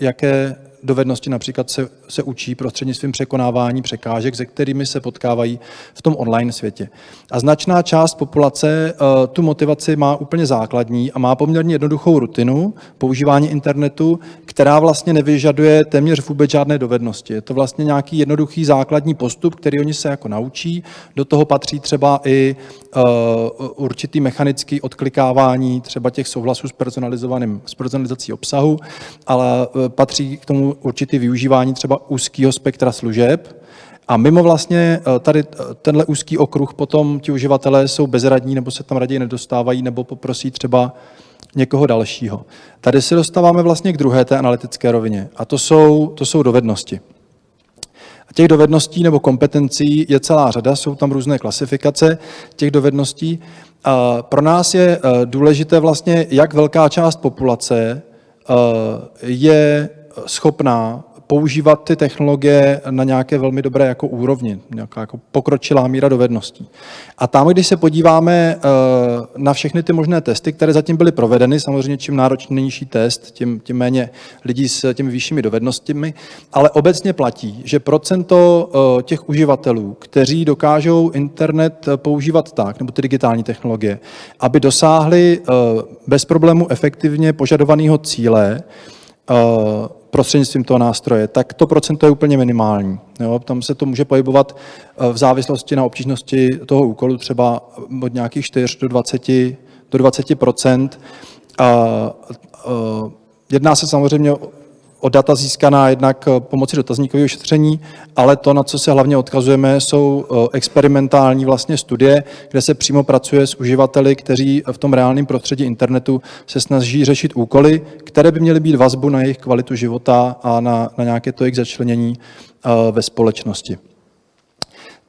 jaké dovednosti například se, se učí prostřednictvím překonávání překážek, se kterými se potkávají v tom online světě. A značná část populace uh, tu motivaci má úplně základní a má poměrně jednoduchou rutinu používání internetu, která vlastně nevyžaduje téměř vůbec žádné dovednosti. Je to vlastně nějaký jednoduchý základní postup, který oni se jako naučí. Do toho patří třeba i uh, určitý mechanický odklikávání třeba těch souhlasů s personalizovaným, s personalizací obsahu, ale uh, patří k tomu určitý využívání třeba úzkého spektra služeb. A mimo vlastně eh, tady tenhle úzký okruh potom ti uživatelé jsou bezradní nebo se tam raději nedostávají nebo poprosí třeba někoho dalšího. Tady se dostáváme vlastně k druhé té analytické rovině a to jsou, to jsou dovednosti. A těch dovedností nebo kompetencí je celá řada, jsou tam různé klasifikace těch dovedností. A pro nás je eh, důležité vlastně, jak velká část populace je schopná používat ty technologie na nějaké velmi dobré jako úrovni, nějaká jako pokročilá míra dovedností. A tam, když se podíváme eh, na všechny ty možné testy, které zatím byly provedeny, samozřejmě čím náročnější test, tím, tím méně lidí s těmi vyššími dovednostmi, ale obecně platí, že procento eh, těch uživatelů, kteří dokážou internet používat tak, nebo ty digitální technologie, aby dosáhli eh, bez problému efektivně požadovaného cíle, prostřednictvím toho nástroje, tak to procento je úplně minimální. Jo? Tam se to může pohybovat eh, v závislosti na obtížnosti toho úkolu třeba od nějakých 4 do 20, do 20 a, a, Jedná se samozřejmě o data získaná jednak eh, pomocí dotazníkového šetření, ale to, na co se hlavně odkazujeme, jsou eh, experimentální vlastně studie, kde se přímo pracuje s uživateli, kteří v tom reálném prostředí internetu se snaží řešit úkoly, které by měly být vazbu na jejich kvalitu života a na, na nějaké to jejich začlenění eh, ve společnosti.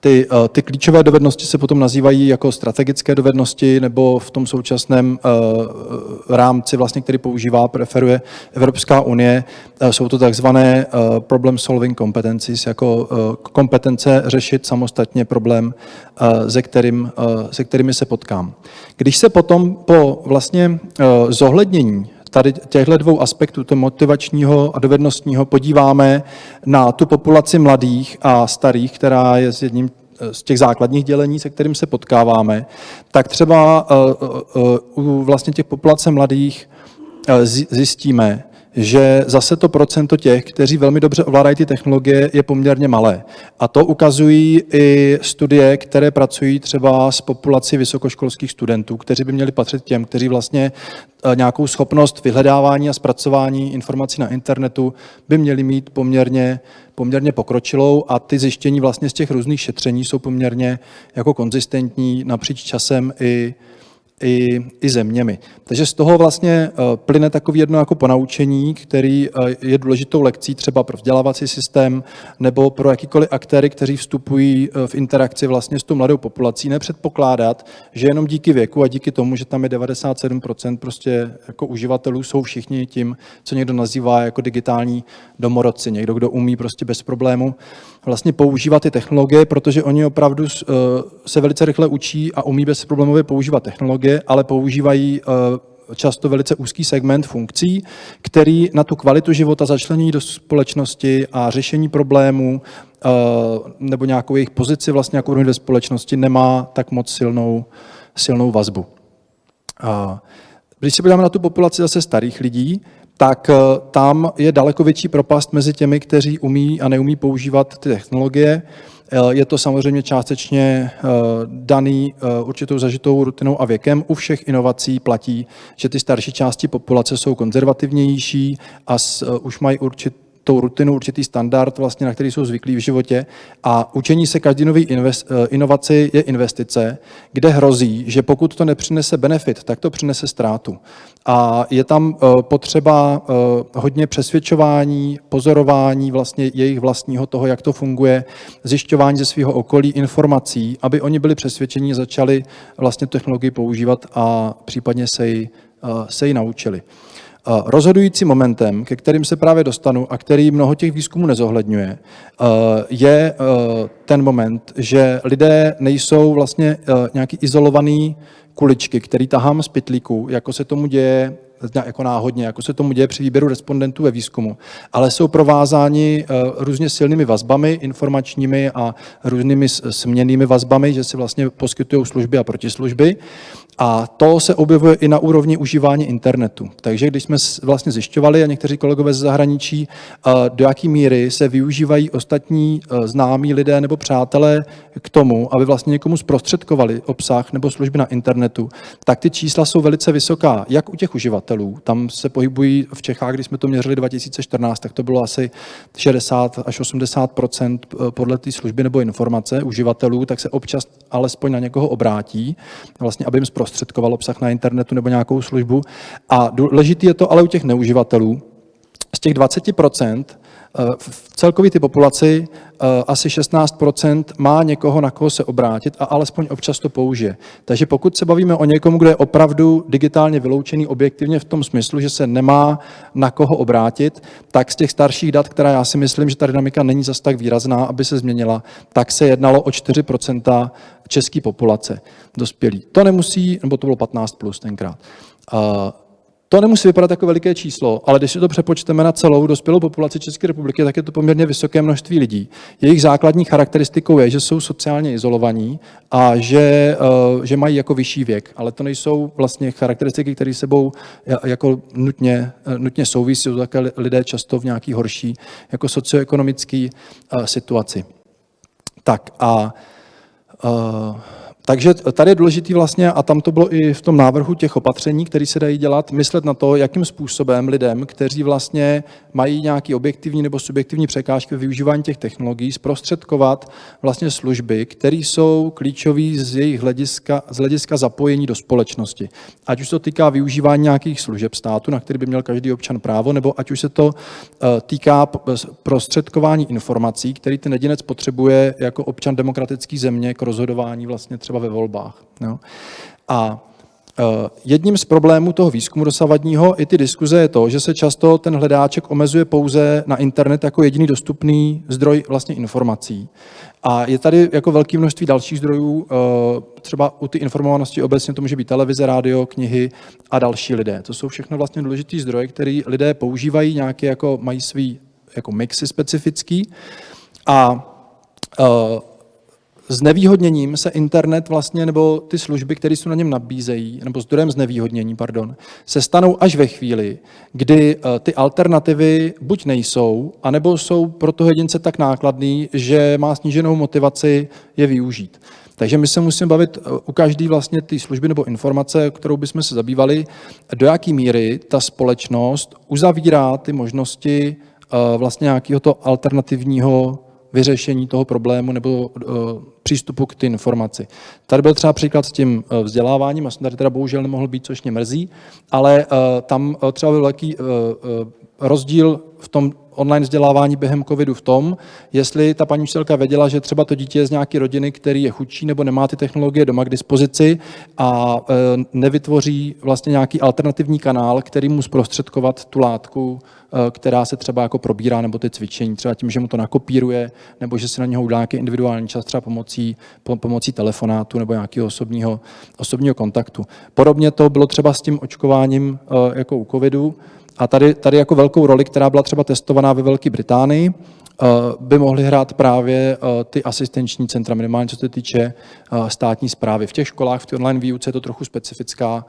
Ty, eh, ty klíčové dovednosti se potom nazývají jako strategické dovednosti nebo v tom současném uh, rámci, vlastně, který používá, preferuje Evropská unie, uh, jsou to takzvané problem solving competencies, jako kompetence řešit samostatně problém, se, kterým, se kterými se potkám. Když se potom po vlastně zohlednění tady těchto dvou aspektů, to motivačního a dovednostního, podíváme na tu populaci mladých a starých, která je s jedním eh, z těch základních dělení, se kterým se potkáváme, tak třeba uh, uh, u vlastně těch populace mladých zjistíme, že zase to procento těch, kteří velmi dobře ovládají ty technologie, je poměrně malé. A to ukazují i studie, které pracují třeba s populací vysokoškolských studentů, kteří by měli patřit těm, kteří vlastně eh, nějakou schopnost vyhledávání a zpracování informací na internetu by měli mít poměrně, poměrně pokročilou a ty zjištění vlastně z těch různých šetření jsou poměrně jako konzistentní napříč časem i i, i zeměmi. Takže z toho vlastně eh, plyne takový jedno jako ponaučení, který eh, je důležitou lekcí třeba pro vzdělávací systém nebo pro jakýkoliv aktéry, kteří vstupují eh, v interakci vlastně s tou mladou populací, nepředpokládat, že jenom díky věku a díky tomu, že tam je 97% prostě jako uživatelů, jsou všichni tím, co někdo nazývá jako digitální domorodci, někdo, kdo umí prostě bez problému vlastně používat ty technologie, protože oni opravdu se velice rychle učí a umí bezproblémově používat technologie, technologie, ale používají eh, často velice úzký segment funkcí, který na tu kvalitu života začlení do společnosti a řešení problémů eh, nebo nějakou jejich pozici vlastně jako ve společnosti nemá tak moc silnou, silnou vazbu. Když se podíváme na tu populaci zase starých lidí, tak tam je daleko větší propast mezi těmi, kteří umí a neumí používat ty technologie. Je to samozřejmě částečně daný určitou zažitou rutinou a věkem. U všech inovací platí, že ty starší části populace jsou konzervativnější a už mají určit tou rutinu, určitý standard, vlastně, na který jsou zvyklí v životě. A učení se každý nový eh, inovaci je investice, kde hrozí, že pokud to nepřinese benefit, tak to přinese ztrátu. A je tam eh, potřeba eh, hodně přesvědčování, pozorování vlastně jejich vlastního toho, jak to funguje, zjišťování ze svého okolí informací, aby oni byli přesvědčení, začali vlastně technologii používat a případně se ji, se ji naučili. Rozhodujícím momentem, ke kterým se právě dostanu a který mnoho těch výzkumů nezohledňuje, eh, je eh, ten moment, že lidé nejsou vlastně eh, nějaký izolovaný kuličky, který tahám z pytlíku, jako se tomu děje jako náhodně, jako se tomu děje při výběru respondentů ve výzkumu, ale jsou provázáni různě silnými vazbami informačními a různými směnými vazbami, že si vlastně poskytují služby a protislužby. A to se objevuje i na úrovni užívání internetu. Takže když jsme vlastně zjišťovali, a někteří kolegové ze zahraničí, do jaký míry se využívají ostatní e, známí lidé nebo přátelé k tomu, aby vlastně někomu zprostředkovali obsah nebo služby na internetu, tak ty čísla jsou velice vysoká, jak u těch uživatelů. Tam se pohybují v Čechách, když jsme to měřili 2014, tak to bylo asi 60 až 80 e, podle té služby nebo informace uživatelů, tak se občas alespoň na někoho obrátí, vlastně, aby jim zprostředkoval obsah na internetu nebo nějakou službu. A důležitý je to ale u těch neuživatelů. Z těch 20 eh, v celkové ty populaci eh, asi 16% má někoho, na koho se obrátit a alespoň občas to použije. Takže pokud se bavíme o někomu, kdo je opravdu digitálně vyloučený objektivně v tom smyslu, že se nemá na koho obrátit, tak z těch starších dat, která já si myslím, že ta dynamika není zas tak výrazná, aby se změnila, tak se jednalo o 4% české populace dospělí. To nemusí, nebo to bylo 15 plus tenkrát. To nemusí vypadat jako veliké číslo, ale když si to přepočteme na celou dospělou populaci České republiky, tak je to poměrně vysoké množství lidí. Jejich základní charakteristikou je, že jsou sociálně izolovaní a že, eh, že mají jako vyšší věk, ale to nejsou vlastně charakteristiky, které sebou jako nutně, eh, nutně souvisí, jsou také lidé často v nějaký horší jako socioekonomické eh, situaci. Tak a uh, takže tady je důležitý vlastně, a tam to bylo i v tom návrhu těch opatření, které se dají dělat, myslet na to, jakým způsobem lidem, kteří vlastně mají nějaký objektivní nebo subjektivní překážky v využívání těch technologií, zprostředkovat vlastně služby, které jsou klíčové z jejich hlediska, z hlediska zapojení do společnosti. Ať už to týká využívání nějakých služeb státu, na který by měl každý občan právo, nebo ať už se to eh, týká prostředkování informací, který ten jedinec potřebuje jako občan demokratické země k rozhodování vlastně třeba ve volbách. Jo. A e, Jedním z problémů toho výzkumu dosavadního i ty diskuze je to, že se často ten hledáček omezuje pouze na internet jako jediný dostupný zdroj vlastně informací. A je tady jako velké množství dalších zdrojů, e, třeba u ty informovanosti obecně to může být televize, rádio, knihy a další lidé. To jsou všechno vlastně důležité zdroje, které lidé používají, nějaké jako mají svý jako mixy specifický. A e, s nevýhodněním se internet vlastně, nebo ty služby, které jsou na něm nabízejí, nebo zdrojem znevýhodnění, pardon, se stanou až ve chvíli, kdy eh, ty alternativy buď nejsou, anebo jsou pro toho jedince tak nákladný, že má sníženou motivaci je využít. Takže my se musíme bavit eh, u každé vlastně ty služby nebo informace, kterou bychom se zabývali, do jaké míry ta společnost uzavírá ty možnosti eh, vlastně nějakého to alternativního vyřešení toho problému nebo uh, přístupu k té informaci. Tady byl třeba příklad s tím uh, vzděláváním, a jsem tady teda bohužel nemohl být, což mě mrzí, ale uh, tam třeba byl velký rozdíl v tom online vzdělávání během covidu v tom, jestli ta paní učitelka věděla, že třeba to dítě je z nějaké rodiny, který je chudší nebo nemá ty technologie doma k dispozici a e, nevytvoří vlastně nějaký alternativní kanál, který mu zprostředkovat tu látku, e, která se třeba jako probírá, nebo ty cvičení, třeba tím, že mu to nakopíruje, nebo že si na něho udělá nějaký individuální čas, třeba pomocí, pomocí telefonátu nebo nějakého osobního, osobního kontaktu. Podobně to bylo třeba s tím očkováním e, jako u covidu, a tady, tady jako velkou roli, která byla třeba testovaná ve Velké Británii, eh, by mohly hrát právě eh, ty asistenční centra, minimálně co se týče eh, státní zprávy. V těch školách, v té online výuce je to trochu specifická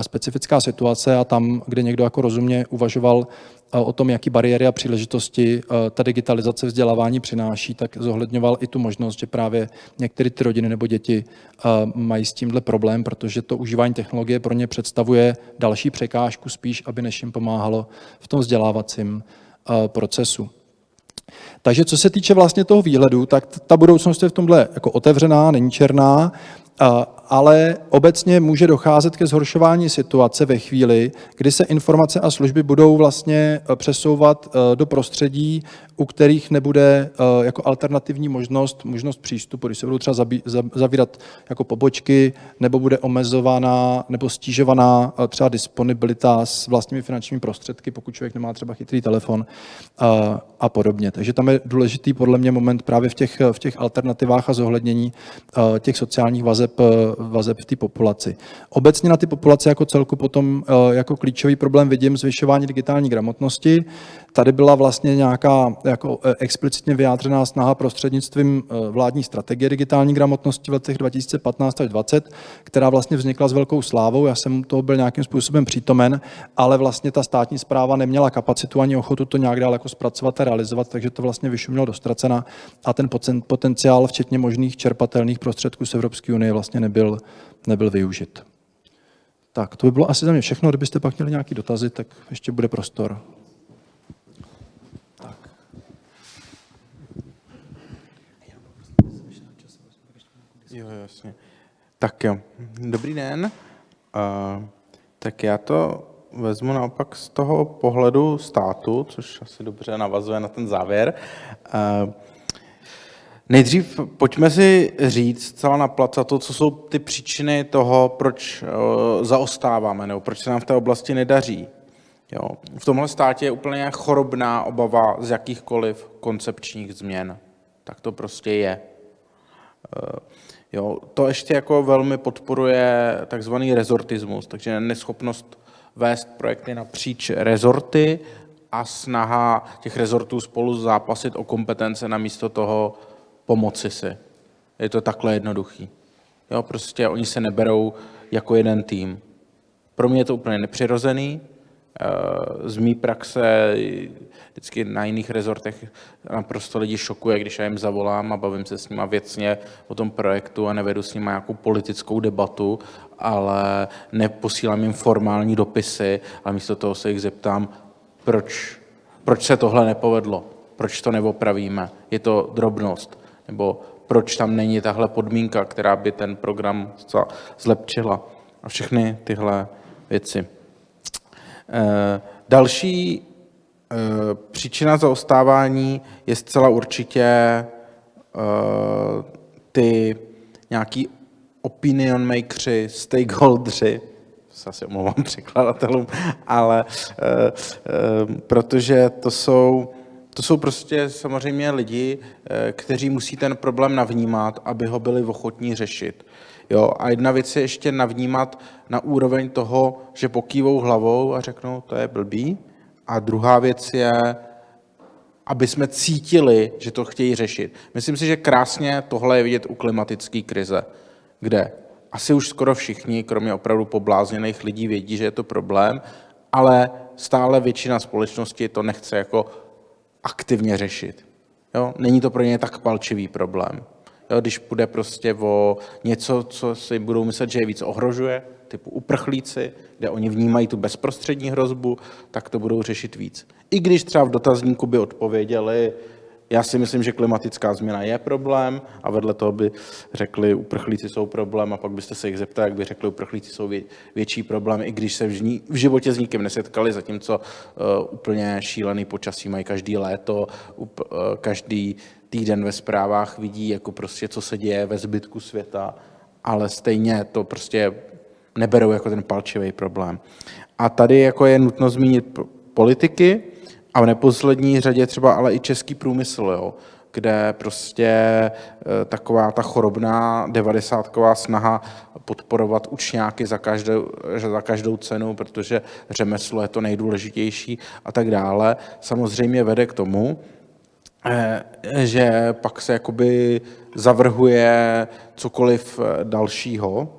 specifická situace a tam, kde někdo jako rozumně uvažoval o tom, jaký bariéry a příležitosti ta digitalizace vzdělávání přináší, tak zohledňoval i tu možnost, že právě některé ty rodiny nebo děti mají s tímhle problém, protože to užívání technologie pro ně představuje další překážku spíš, aby než jim pomáhalo v tom vzdělávacím procesu. Takže co se týče vlastně toho výhledu, tak ta budoucnost je v tomhle jako otevřená, není černá ale obecně může docházet ke zhoršování situace ve chvíli, kdy se informace a služby budou vlastně eh, přesouvat eh, do prostředí, u kterých nebude eh, jako alternativní možnost, možnost přístupu, když se budou třeba zavírat jako pobočky, nebo bude omezovaná nebo stížovaná třeba disponibilita s vlastními finančními prostředky, pokud člověk nemá třeba chytrý telefon a podobně. Takže tam je důležitý podle mě moment právě v těch, v těch alternativách a zohlednění těch sociálních vazeb vazeb v té populaci. Obecně na ty populace jako celku potom eh, jako klíčový problém vidím zvyšování digitální gramotnosti. Tady byla vlastně nějaká jako eh, explicitně vyjádřená snaha prostřednictvím eh, vládní strategie digitální gramotnosti v letech 2015 až 2020, která vlastně vznikla s velkou slávou. Já jsem toho byl nějakým způsobem přítomen, ale vlastně ta státní zpráva neměla kapacitu ani ochotu to nějak dál jako zpracovat a realizovat, takže to vlastně vyšumělo do ztracena a ten potenciál, včetně možných čerpatelných prostředků z Evropské unie, vlastně nebyl, nebyl využit. Tak, to by bylo asi za mě všechno. Kdybyste pak měli nějaké dotazy, tak ještě bude prostor. Jo, jasně. Tak jo, dobrý den. Uh, tak já to vezmu naopak z toho pohledu státu, což asi dobře navazuje na ten závěr. Uh, nejdřív pojďme si říct celá na to, co jsou ty příčiny toho, proč uh, zaostáváme, nebo proč se nám v té oblasti nedaří. Jo. V tomhle státě je úplně chorobná obava z jakýchkoliv koncepčních změn. Tak to prostě je. Jo, to ještě jako velmi podporuje takzvaný rezortismus, takže neschopnost vést projekty napříč rezorty a snaha těch rezortů spolu zápasit o kompetence namísto toho pomoci si. Je to takhle jednoduchý. Jo, prostě oni se neberou jako jeden tým. Pro mě je to úplně nepřirozený, z mý praxe vždycky na jiných rezortech naprosto lidi šokuje, když já jim zavolám a bavím se s nimi věcně o tom projektu a nevedu s nimi nějakou politickou debatu, ale neposílám jim formální dopisy, ale místo toho se jich zeptám, proč, proč se tohle nepovedlo, proč to neopravíme, je to drobnost, nebo proč tam není tahle podmínka, která by ten program zlepšila a všechny tyhle věci. Eh, další eh, příčina zaostávání je zcela určitě eh, ty nějaký opinion makeři, stakeholdři, se asi omlouvám překladatelům, ale protože to jsou, to jsou prostě samozřejmě lidi, kteří musí ten problém navnímat, aby ho byli ochotní řešit. Jo? A jedna věc je ještě navnímat na úroveň toho, že pokývou hlavou a řeknou, to je blbý. A druhá věc je, aby jsme cítili, že to chtějí řešit. Myslím si, že krásně tohle je vidět u klimatické krize, kde asi už skoro všichni, kromě opravdu poblázněných lidí, vědí, že je to problém, ale stále většina společnosti to nechce jako aktivně řešit. Jo? Není to pro ně tak palčivý problém. Když půjde prostě o něco, co si budou myslet, že je víc ohrožuje, typu uprchlíci, kde oni vnímají tu bezprostřední hrozbu, tak to budou řešit víc. I když třeba v dotazníku by odpověděli, já si myslím, že klimatická změna je problém a vedle toho by řekli, uprchlíci jsou problém a pak byste se jich zeptali, jak by řekli, uprchlíci jsou vě, větší problém, i když se v, v životě s nikým nesetkali, zatímco uh, úplně šílený počasí mají každý léto, up, uh, každý týden ve zprávách vidí, jako prostě, co se děje ve zbytku světa, ale stejně to prostě neberou jako ten palčivý problém. A tady jako je nutno zmínit politiky a v neposlední řadě třeba ale i český průmysl, jo, kde prostě e, taková ta chorobná devadesátková snaha podporovat učňáky za každou, za každou cenu, protože řemeslo je to nejdůležitější a tak dále, samozřejmě vede k tomu, že pak se jakoby zavrhuje cokoliv eh, dalšího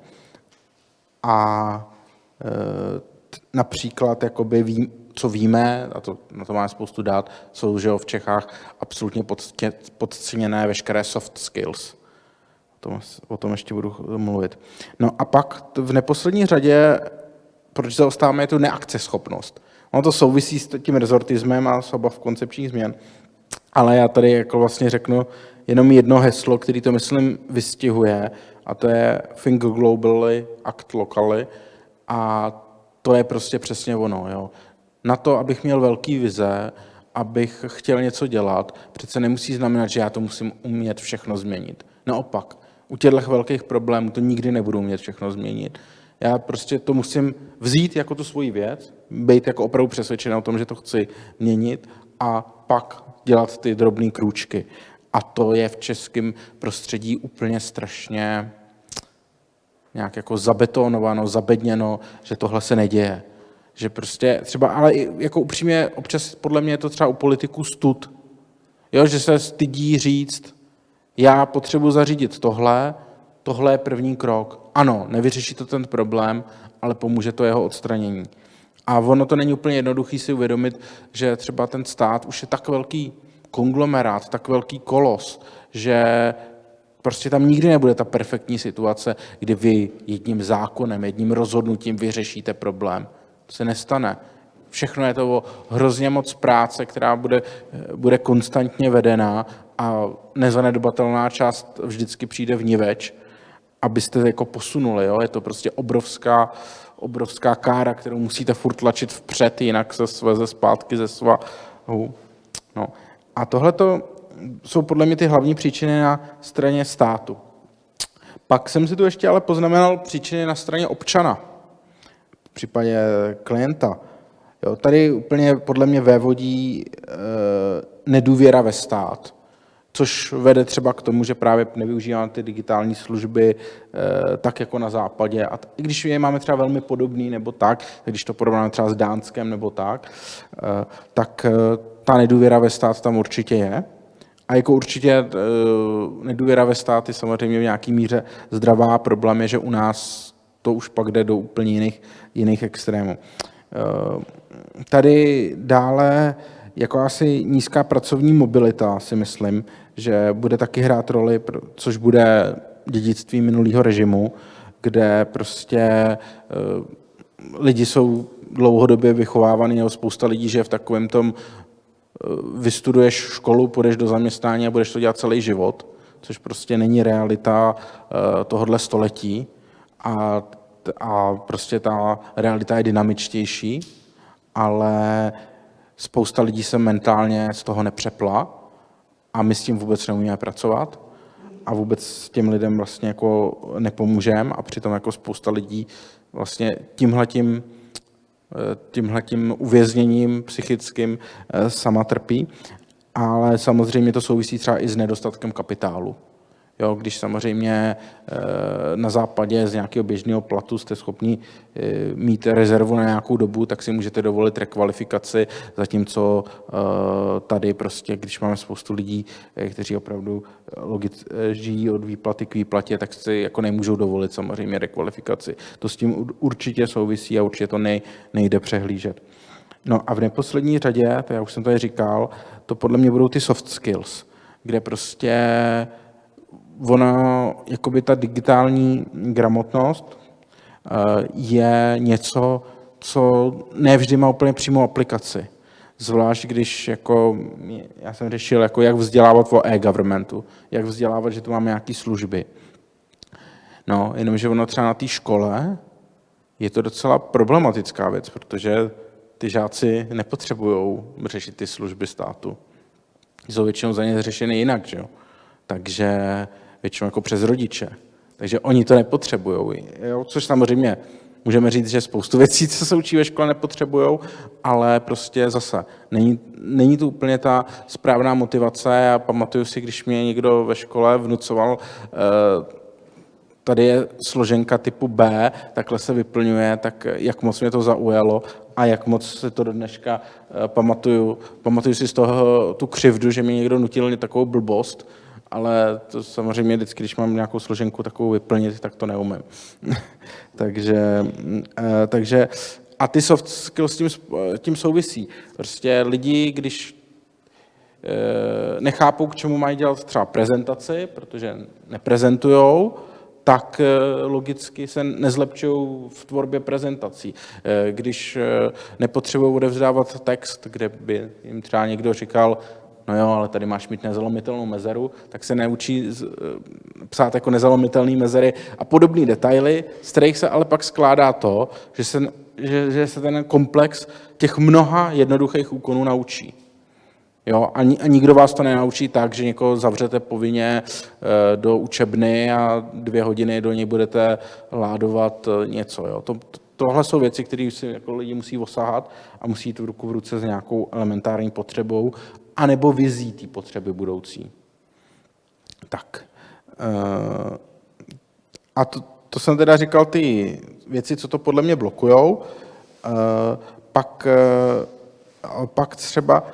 a t- například, jakoby ví, co víme, a to, na to máme spoustu dát, jsou že v Čechách absolutně podceněné veškeré soft skills. O tom, o tom ještě budu mluvit. No a pak v neposlední řadě, proč zaostáváme, je tu neakceschopnost. Ono to souvisí s tím rezortismem a s obav koncepčních změn. Ale já tady jako vlastně řeknu jenom jedno heslo, který to, myslím, vystihuje, a to je Think globally, act locally. A to je prostě přesně ono. Jo. Na to, abych měl velký vize, abych chtěl něco dělat, přece nemusí znamenat, že já to musím umět všechno změnit. Naopak, u těchto velkých problémů to nikdy nebudu umět všechno změnit. Já prostě to musím vzít jako tu svoji věc, být jako opravdu přesvědčený o tom, že to chci měnit a pak dělat ty drobné krůčky. A to je v českém prostředí úplně strašně nějak jako zabetonováno, zabedněno, že tohle se neděje. Že prostě třeba, ale jako upřímně, občas podle mě je to třeba u politiků stud. Jo, že se stydí říct, já potřebuji zařídit tohle, tohle je první krok. Ano, nevyřeší to ten problém, ale pomůže to jeho odstranění. A ono to není úplně jednoduché si uvědomit, že třeba ten stát už je tak velký konglomerát, tak velký kolos, že prostě tam nikdy nebude ta perfektní situace, kdy vy jedním zákonem, jedním rozhodnutím vyřešíte problém. To se nestane. Všechno je to hrozně moc práce, která bude, bude konstantně vedená a nezanedbatelná část vždycky přijde v niveč, abyste jako posunuli. Jo? Je to prostě obrovská, obrovská kára, kterou musíte furt tlačit vpřed, jinak se sveze zpátky ze svahu. No. A tohle jsou podle mě ty hlavní příčiny na straně státu. Pak jsem si tu ještě ale poznamenal příčiny na straně občana, v případě klienta. Jo, tady úplně podle mě vévodí e, nedůvěra ve stát, což vede třeba k tomu, že právě nevyužíváme ty digitální služby e, tak jako na západě. A i když je máme třeba velmi podobný nebo tak, když to porovnáme třeba s Dánskem nebo tak, e, tak e, ta nedůvěra ve stát tam určitě je. A jako určitě nedůvěra ve stát je samozřejmě v nějaký míře zdravá. Problém je, že u nás to už pak jde do úplně jiných, jiných extrémů. Tady dále jako asi nízká pracovní mobilita si myslím, že bude taky hrát roli, což bude dědictví minulého režimu, kde prostě lidi jsou dlouhodobě vychovávaný, nebo spousta lidí že v takovém tom vystuduješ školu, půjdeš do zaměstnání a budeš to dělat celý život, což prostě není realita tohohle století. A, a prostě ta realita je dynamičtější, ale spousta lidí se mentálně z toho nepřepla a my s tím vůbec neumíme pracovat a vůbec s těm lidem vlastně jako nepomůžeme a přitom jako spousta lidí vlastně tímhletím tímhletím uvězněním psychickým sama trpí, ale samozřejmě to souvisí třeba i s nedostatkem kapitálu. Jo, když samozřejmě na západě z nějakého běžného platu jste schopni mít rezervu na nějakou dobu, tak si můžete dovolit rekvalifikaci, zatímco tady prostě, když máme spoustu lidí, kteří opravdu žijí od výplaty k výplatě, tak si jako nemůžou dovolit samozřejmě rekvalifikaci. To s tím určitě souvisí a určitě to nej, nejde přehlížet. No a v neposlední řadě, to já už jsem tady říkal, to podle mě budou ty soft skills, kde prostě ona, jakoby ta digitální gramotnost je něco, co nevždy má úplně přímou aplikaci. Zvlášť když jako, já jsem řešil, jako jak vzdělávat o e-governmentu, jak vzdělávat, že tu máme nějaké služby. No, jenomže ono třeba na té škole je to docela problematická věc, protože ty žáci nepotřebují řešit ty služby státu. Jsou většinou za ně řešeny jinak, že jo? Takže většinou jako přes rodiče. Takže oni to nepotřebují. Což samozřejmě můžeme říct, že spoustu věcí, co se učí ve škole, nepotřebují, ale prostě zase není, není to úplně ta správná motivace. Já pamatuju si, když mě někdo ve škole vnucoval, tady je složenka typu B, takhle se vyplňuje, tak jak moc mě to zaujalo a jak moc se to do dneška pamatuju. Pamatuju si z toho tu křivdu, že mi někdo nutil takovou blbost, ale to samozřejmě vždycky, když mám nějakou složenku takovou vyplnit, tak to neumím. takže, eh, takže a ty soft skills s tím, tím souvisí. Prostě lidi, když eh, nechápou, k čemu mají dělat třeba prezentaci, protože neprezentujou, tak eh, logicky se nezlepčují v tvorbě prezentací. Když nepotřebují odevzdávat text, kde by jim třeba někdo říkal, no jo, ale tady máš mít nezalomitelnou mezeru, tak se neučí psát jako nezalomitelné mezery a podobné detaily, z kterých se ale pak skládá to, že se, že, že se ten komplex těch mnoha jednoduchých úkonů naučí. Jo, a, a nikdo vás to nenaučí tak, že někoho zavřete povinně e, do učebny a dvě hodiny do něj budete ládovat e, něco. Jo. To, to, tohle jsou věci, které si jako lidi musí osahat a musí jít ruku v ruce s nějakou elementární potřebou anebo vizí té potřeby budoucí. Tak. Eh, a to, to jsem teda říkal ty věci, co to podle mě blokujou. Eh, pak, eh, pak třeba,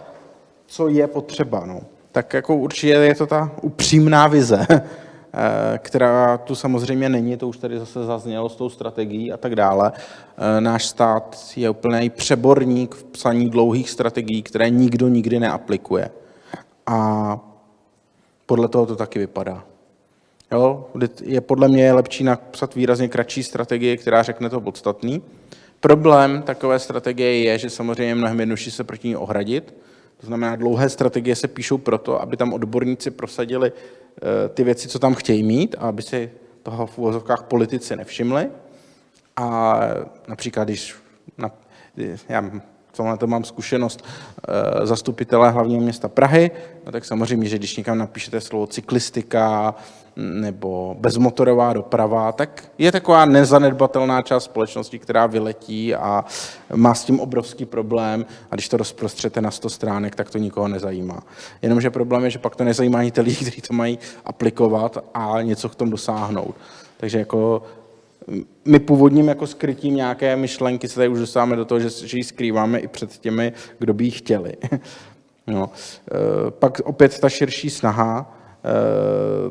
co je potřeba. No. Tak jako určitě je to ta upřímná vize, která tu samozřejmě není, to už tady zase zaznělo s tou strategií a tak dále. Náš stát je úplný přeborník v psaní dlouhých strategií, které nikdo nikdy neaplikuje. A podle toho to taky vypadá. Jo? Je podle mě lepší napsat výrazně kratší strategie, která řekne to podstatný. Problém takové strategie je, že samozřejmě mnohem jednodušší se proti ní ohradit. To znamená, dlouhé strategie se píšou proto, aby tam odborníci prosadili eh, ty věci, co tam chtějí mít, aby si toho v úvozovkách politici nevšimli. A například, když na, já tomhle to mám zkušenost eh, zastupitele hlavního města Prahy, no tak samozřejmě, že když někam napíšete slovo cyklistika nebo bezmotorová doprava, tak je taková nezanedbatelná část společnosti, která vyletí a má s tím obrovský problém a když to rozprostřete na 100 stránek, tak to nikoho nezajímá. Jenomže problém je, že pak to nezajímá ani ty lidi, kteří to mají aplikovat a něco k tomu dosáhnout. Takže jako my původním jako skrytím nějaké myšlenky se tady už dostáváme do toho, že, že ji skrýváme i před těmi, kdo by ji chtěli. no. E, pak opět ta širší snaha,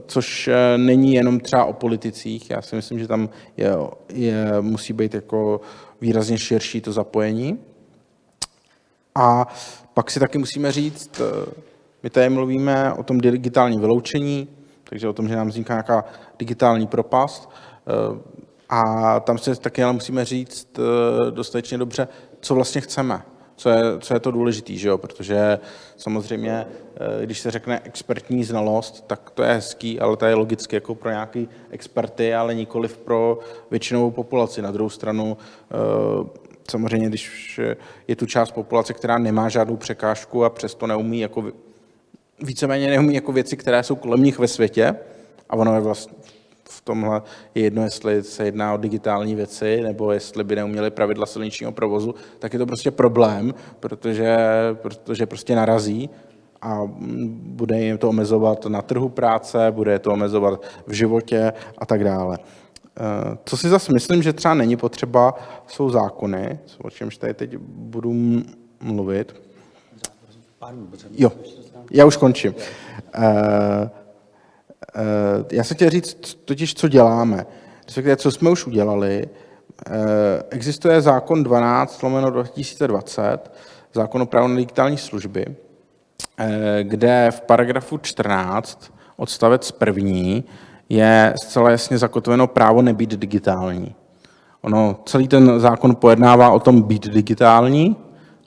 což e, není jenom třeba o politicích. Já si myslím, že tam je, je, musí být jako výrazně širší to zapojení. A pak si taky musíme říct, my tady mluvíme o tom digitálním vyloučení, takže o tom, že nám vzniká nějaká digitální propast. A tam si taky ale musíme říct eh, dostatečně dobře, co vlastně chceme, co je, co je to důležité, že jo? protože samozřejmě, eh, když se řekne expertní znalost, tak to je hezký, ale to je logicky jako pro nějaký experty, ale nikoli pro většinovou populaci. Na druhou stranu, eh, samozřejmě, když je tu část populace, která nemá žádnou překážku a přesto neumí jako víceméně neumí jako věci, které jsou kolem nich ve světě, a ono je vlastně v tomhle je jedno, jestli se jedná o digitální věci, nebo jestli by neuměli pravidla silničního provozu, tak je to prostě problém, protože, protože prostě narazí a bude jim to omezovat na trhu práce, bude je to omezovat v životě a tak dále. Eh, co si zase myslím, že třeba není potřeba, jsou zákony, o čemž tady teď budu mluvit. Jo, já už končím. Uh, já jsem chtěl říct totiž, co děláme, respektive co jsme už udělali. Eh, existuje zákon 12 lomeno 2020, zákon o právu na digitální služby, eh, kde v paragrafu 14 odstavec první je zcela jasně zakotveno právo nebýt digitální. Ono, celý ten zákon pojednává o tom být digitální,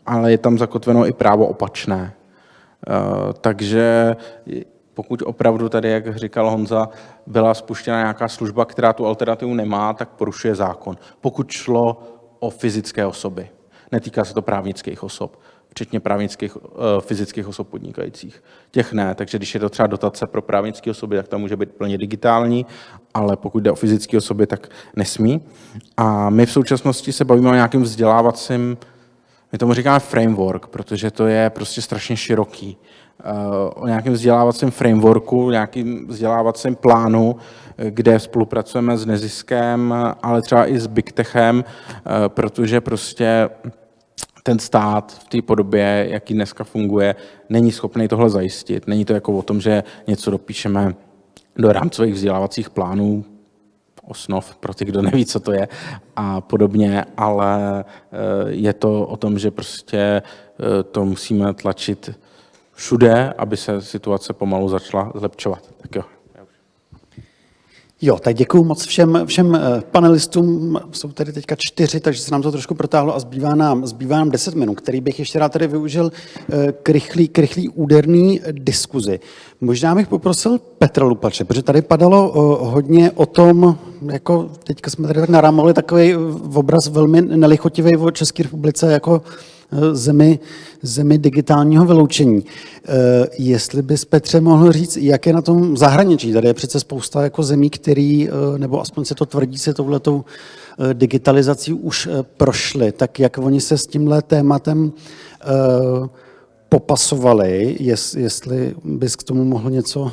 ale je tam zakotveno i právo opačné. Takže pokud opravdu tady, jak říkal Honza, byla spuštěna nějaká služba, která tu alternativu nemá, tak porušuje zákon. Pokud šlo o fyzické osoby. Netýká se to právnických osob, včetně právnických uh, fyzických osob podnikajících. Těch ne, takže když je to třeba dotace pro právnické osoby, tak to může být plně digitální, ale pokud jde o fyzické osoby, tak nesmí. A my v současnosti se bavíme o nějakém vzdělávacím, my tomu říkáme framework, protože to je prostě strašně široký o nějakém vzdělávacím frameworku, nějakým vzdělávacím plánu, kde spolupracujeme s neziskem, ale třeba i s Big Techem, protože prostě ten stát v té podobě, jaký dneska funguje, není schopný tohle zajistit. Není to jako o tom, že něco dopíšeme do rámcových vzdělávacích plánů, osnov pro ty, kdo neví, co to je a podobně, ale eh, je to o tom, že prostě eh, to musíme tlačit všude, aby se situace pomalu začala zlepšovat. Tak jo. Jo, tak děkuji moc všem, všem eh, panelistům. Jsou tady teďka čtyři, takže se nám to trošku protáhlo a zbývá nám, zbývá nám deset minut, který bych ještě rád tady využil eh, k rychlý, k rychlý úderný diskuzi. Možná bych poprosil Petra Lupače, protože tady padalo eh, hodně o tom, jako teďka jsme tady tak narámovali takový obraz velmi nelichotivý o České republice, jako zemi, zemi digitálního vyloučení. Eh, jestli bys Petře mohl říct, jak je na tom zahraničí? Tady je přece spousta jako zemí, který, eh, nebo aspoň se to tvrdí, se touhletou eh, digitalizací už prošly. Tak jak oni se s tímhle tématem popasovali, jestli bys k tomu mohl něco,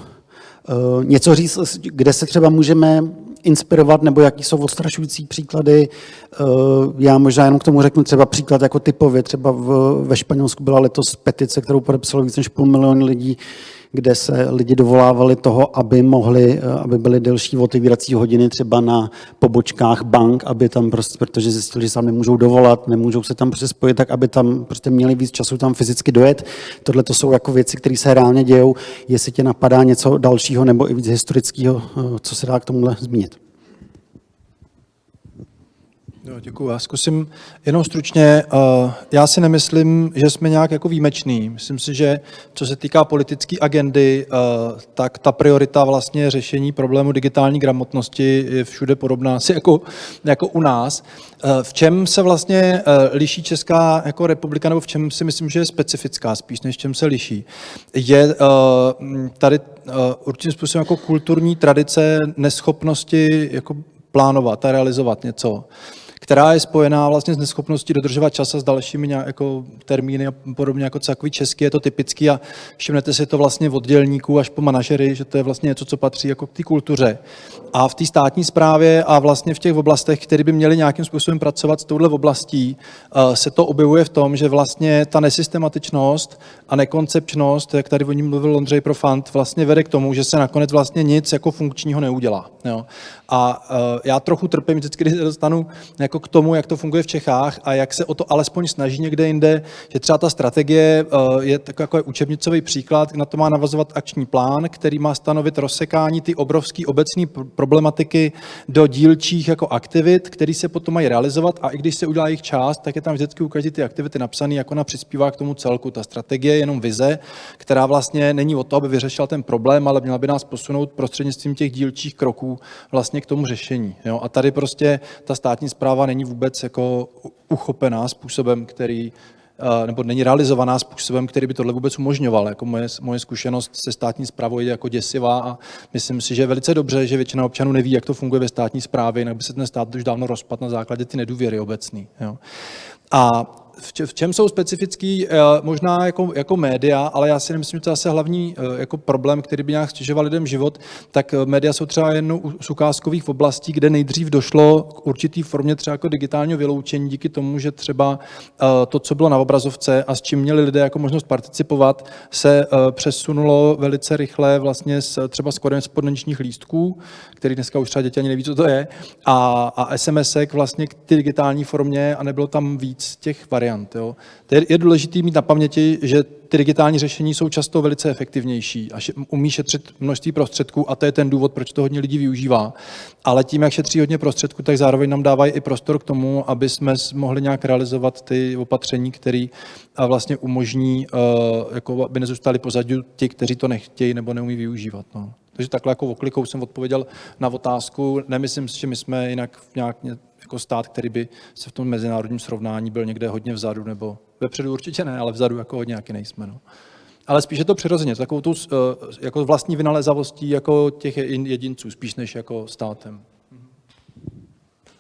něco říct, kde se třeba můžeme inspirovat, nebo jaký jsou odstrašující příklady. Eh, já možná jenom k tomu řeknu třeba příklad jako typově. Třeba v, ve Španělsku byla letos petice, kterou podepsalo víc než půl milionu lidí, kde se lidi dovolávali toho, aby mohli, eh, aby byly delší otevírací hodiny třeba na pobočkách bank, aby tam prostě, protože zjistili, že se tam nemůžou dovolat, nemůžou se tam prostě spojit, tak aby tam prostě měli víc času tam fyzicky dojet. Tohle to jsou jako věci, které se reálně dějou. Jestli tě napadá něco dalšího nebo i víc historického, eh, co se dá k tomuhle zmínit. Děkuji. Já zkusím jenom stručně. Eh, já si nemyslím, že jsme nějak jako výjimeční. Myslím si, že co se týká politické agendy, eh, tak ta priorita vlastně řešení problému digitální gramotnosti je všude podobná asi jako, jako u nás. Eh, v čem se vlastně liší Česká jako republika, nebo v čem si myslím, že je specifická spíš, než v čem se liší, je tady určitým způsobem jako kulturní tradice neschopnosti jako plánovat a realizovat něco která je spojená vlastně s neschopností dodržovat čas a s dalšími jako termíny a podobně jako takový český, je to typický a všimnete si to vlastně od dělníků až po manažery, že to je vlastně něco, co patří jako k té kultuře. A v té státní správě a vlastně v těch oblastech, které by měly nějakým způsobem pracovat s touhle oblastí, eh, se to objevuje v tom, že vlastně ta nesystematičnost a nekoncepčnost, jak tady o ní mluvil Ondřej Profant, vlastně vede k tomu, že se nakonec vlastně nic jako funkčního neudělá. Jo. A uh, já trochu trpím vždycky, když se dostanu jako k tomu, jak to funguje v Čechách a jak se o to alespoň snaží někde jinde, že třeba ta strategie uh, je takový jako učebnicový příklad, na to má navazovat akční plán, který má stanovit rozsekání ty obrovské obecné problematiky do dílčích jako aktivit, které se potom mají realizovat a i když se udělá jejich část, tak je tam vždycky u každé ty aktivity napsané, jako na přispívá k tomu celku. Ta strategie je jenom vize, která vlastně není o to, aby vyřešila ten problém, ale měla by nás posunout prostřednictvím těch dílčích kroků vlastně k tomu řešení. Jo? A tady prostě ta státní zpráva není vůbec jako uchopená způsobem, který nebo není realizovaná způsobem, který by tohle vůbec umožňoval. Jako moje, moje zkušenost se státní zprávou je jako děsivá a myslím si, že je velice dobře, že většina občanů neví, jak to funguje ve státní správě, jinak by se ten stát už dávno rozpad na základě ty nedůvěry obecný. Jo. A v čem jsou specifický, eh, možná jako, jako média, ale já si nemyslím, že to je zase hlavní eh, jako problém, který by nějak stěžoval lidem život, tak eh, média jsou třeba jednou z ukázkových oblastí, kde nejdřív došlo k určitý formě třeba jako digitálního vyloučení díky tomu, že třeba to, co bylo na obrazovce a s čím měli lidé jako možnost participovat, se přesunulo velice rychle vlastně s, třeba s korespondenčních lístků, který dneska už třeba děti ani neví, co to je, a, a SMSek vlastně k digitální formě a nebylo tam víc těch variant variant. Jo. Je, důležité mít na paměti, že ty digitální řešení jsou často velice efektivnější a umí šetřit množství prostředků a to je ten důvod, proč to hodně lidí využívá. Ale tím, jak šetří hodně prostředků, tak zároveň nám dávají i prostor k tomu, aby jsme mohli nějak realizovat ty opatření, které vlastně umožní, eh, jako aby nezůstali pozadí ti, kteří to nechtějí nebo neumí využívat. No. Takže takhle jako oklikou jsem odpověděl na otázku. Nemyslím si, že my jsme jinak nějak jako stát, který by se v tom mezinárodním srovnání byl někde hodně vzadu, nebo vepředu určitě ne, ale vzadu jako hodně jaký nejsme. No. Ale spíš je to přirozeně, takovou tu eh, jako vlastní vynalézavostí jako těch jedinců, spíš než jako státem.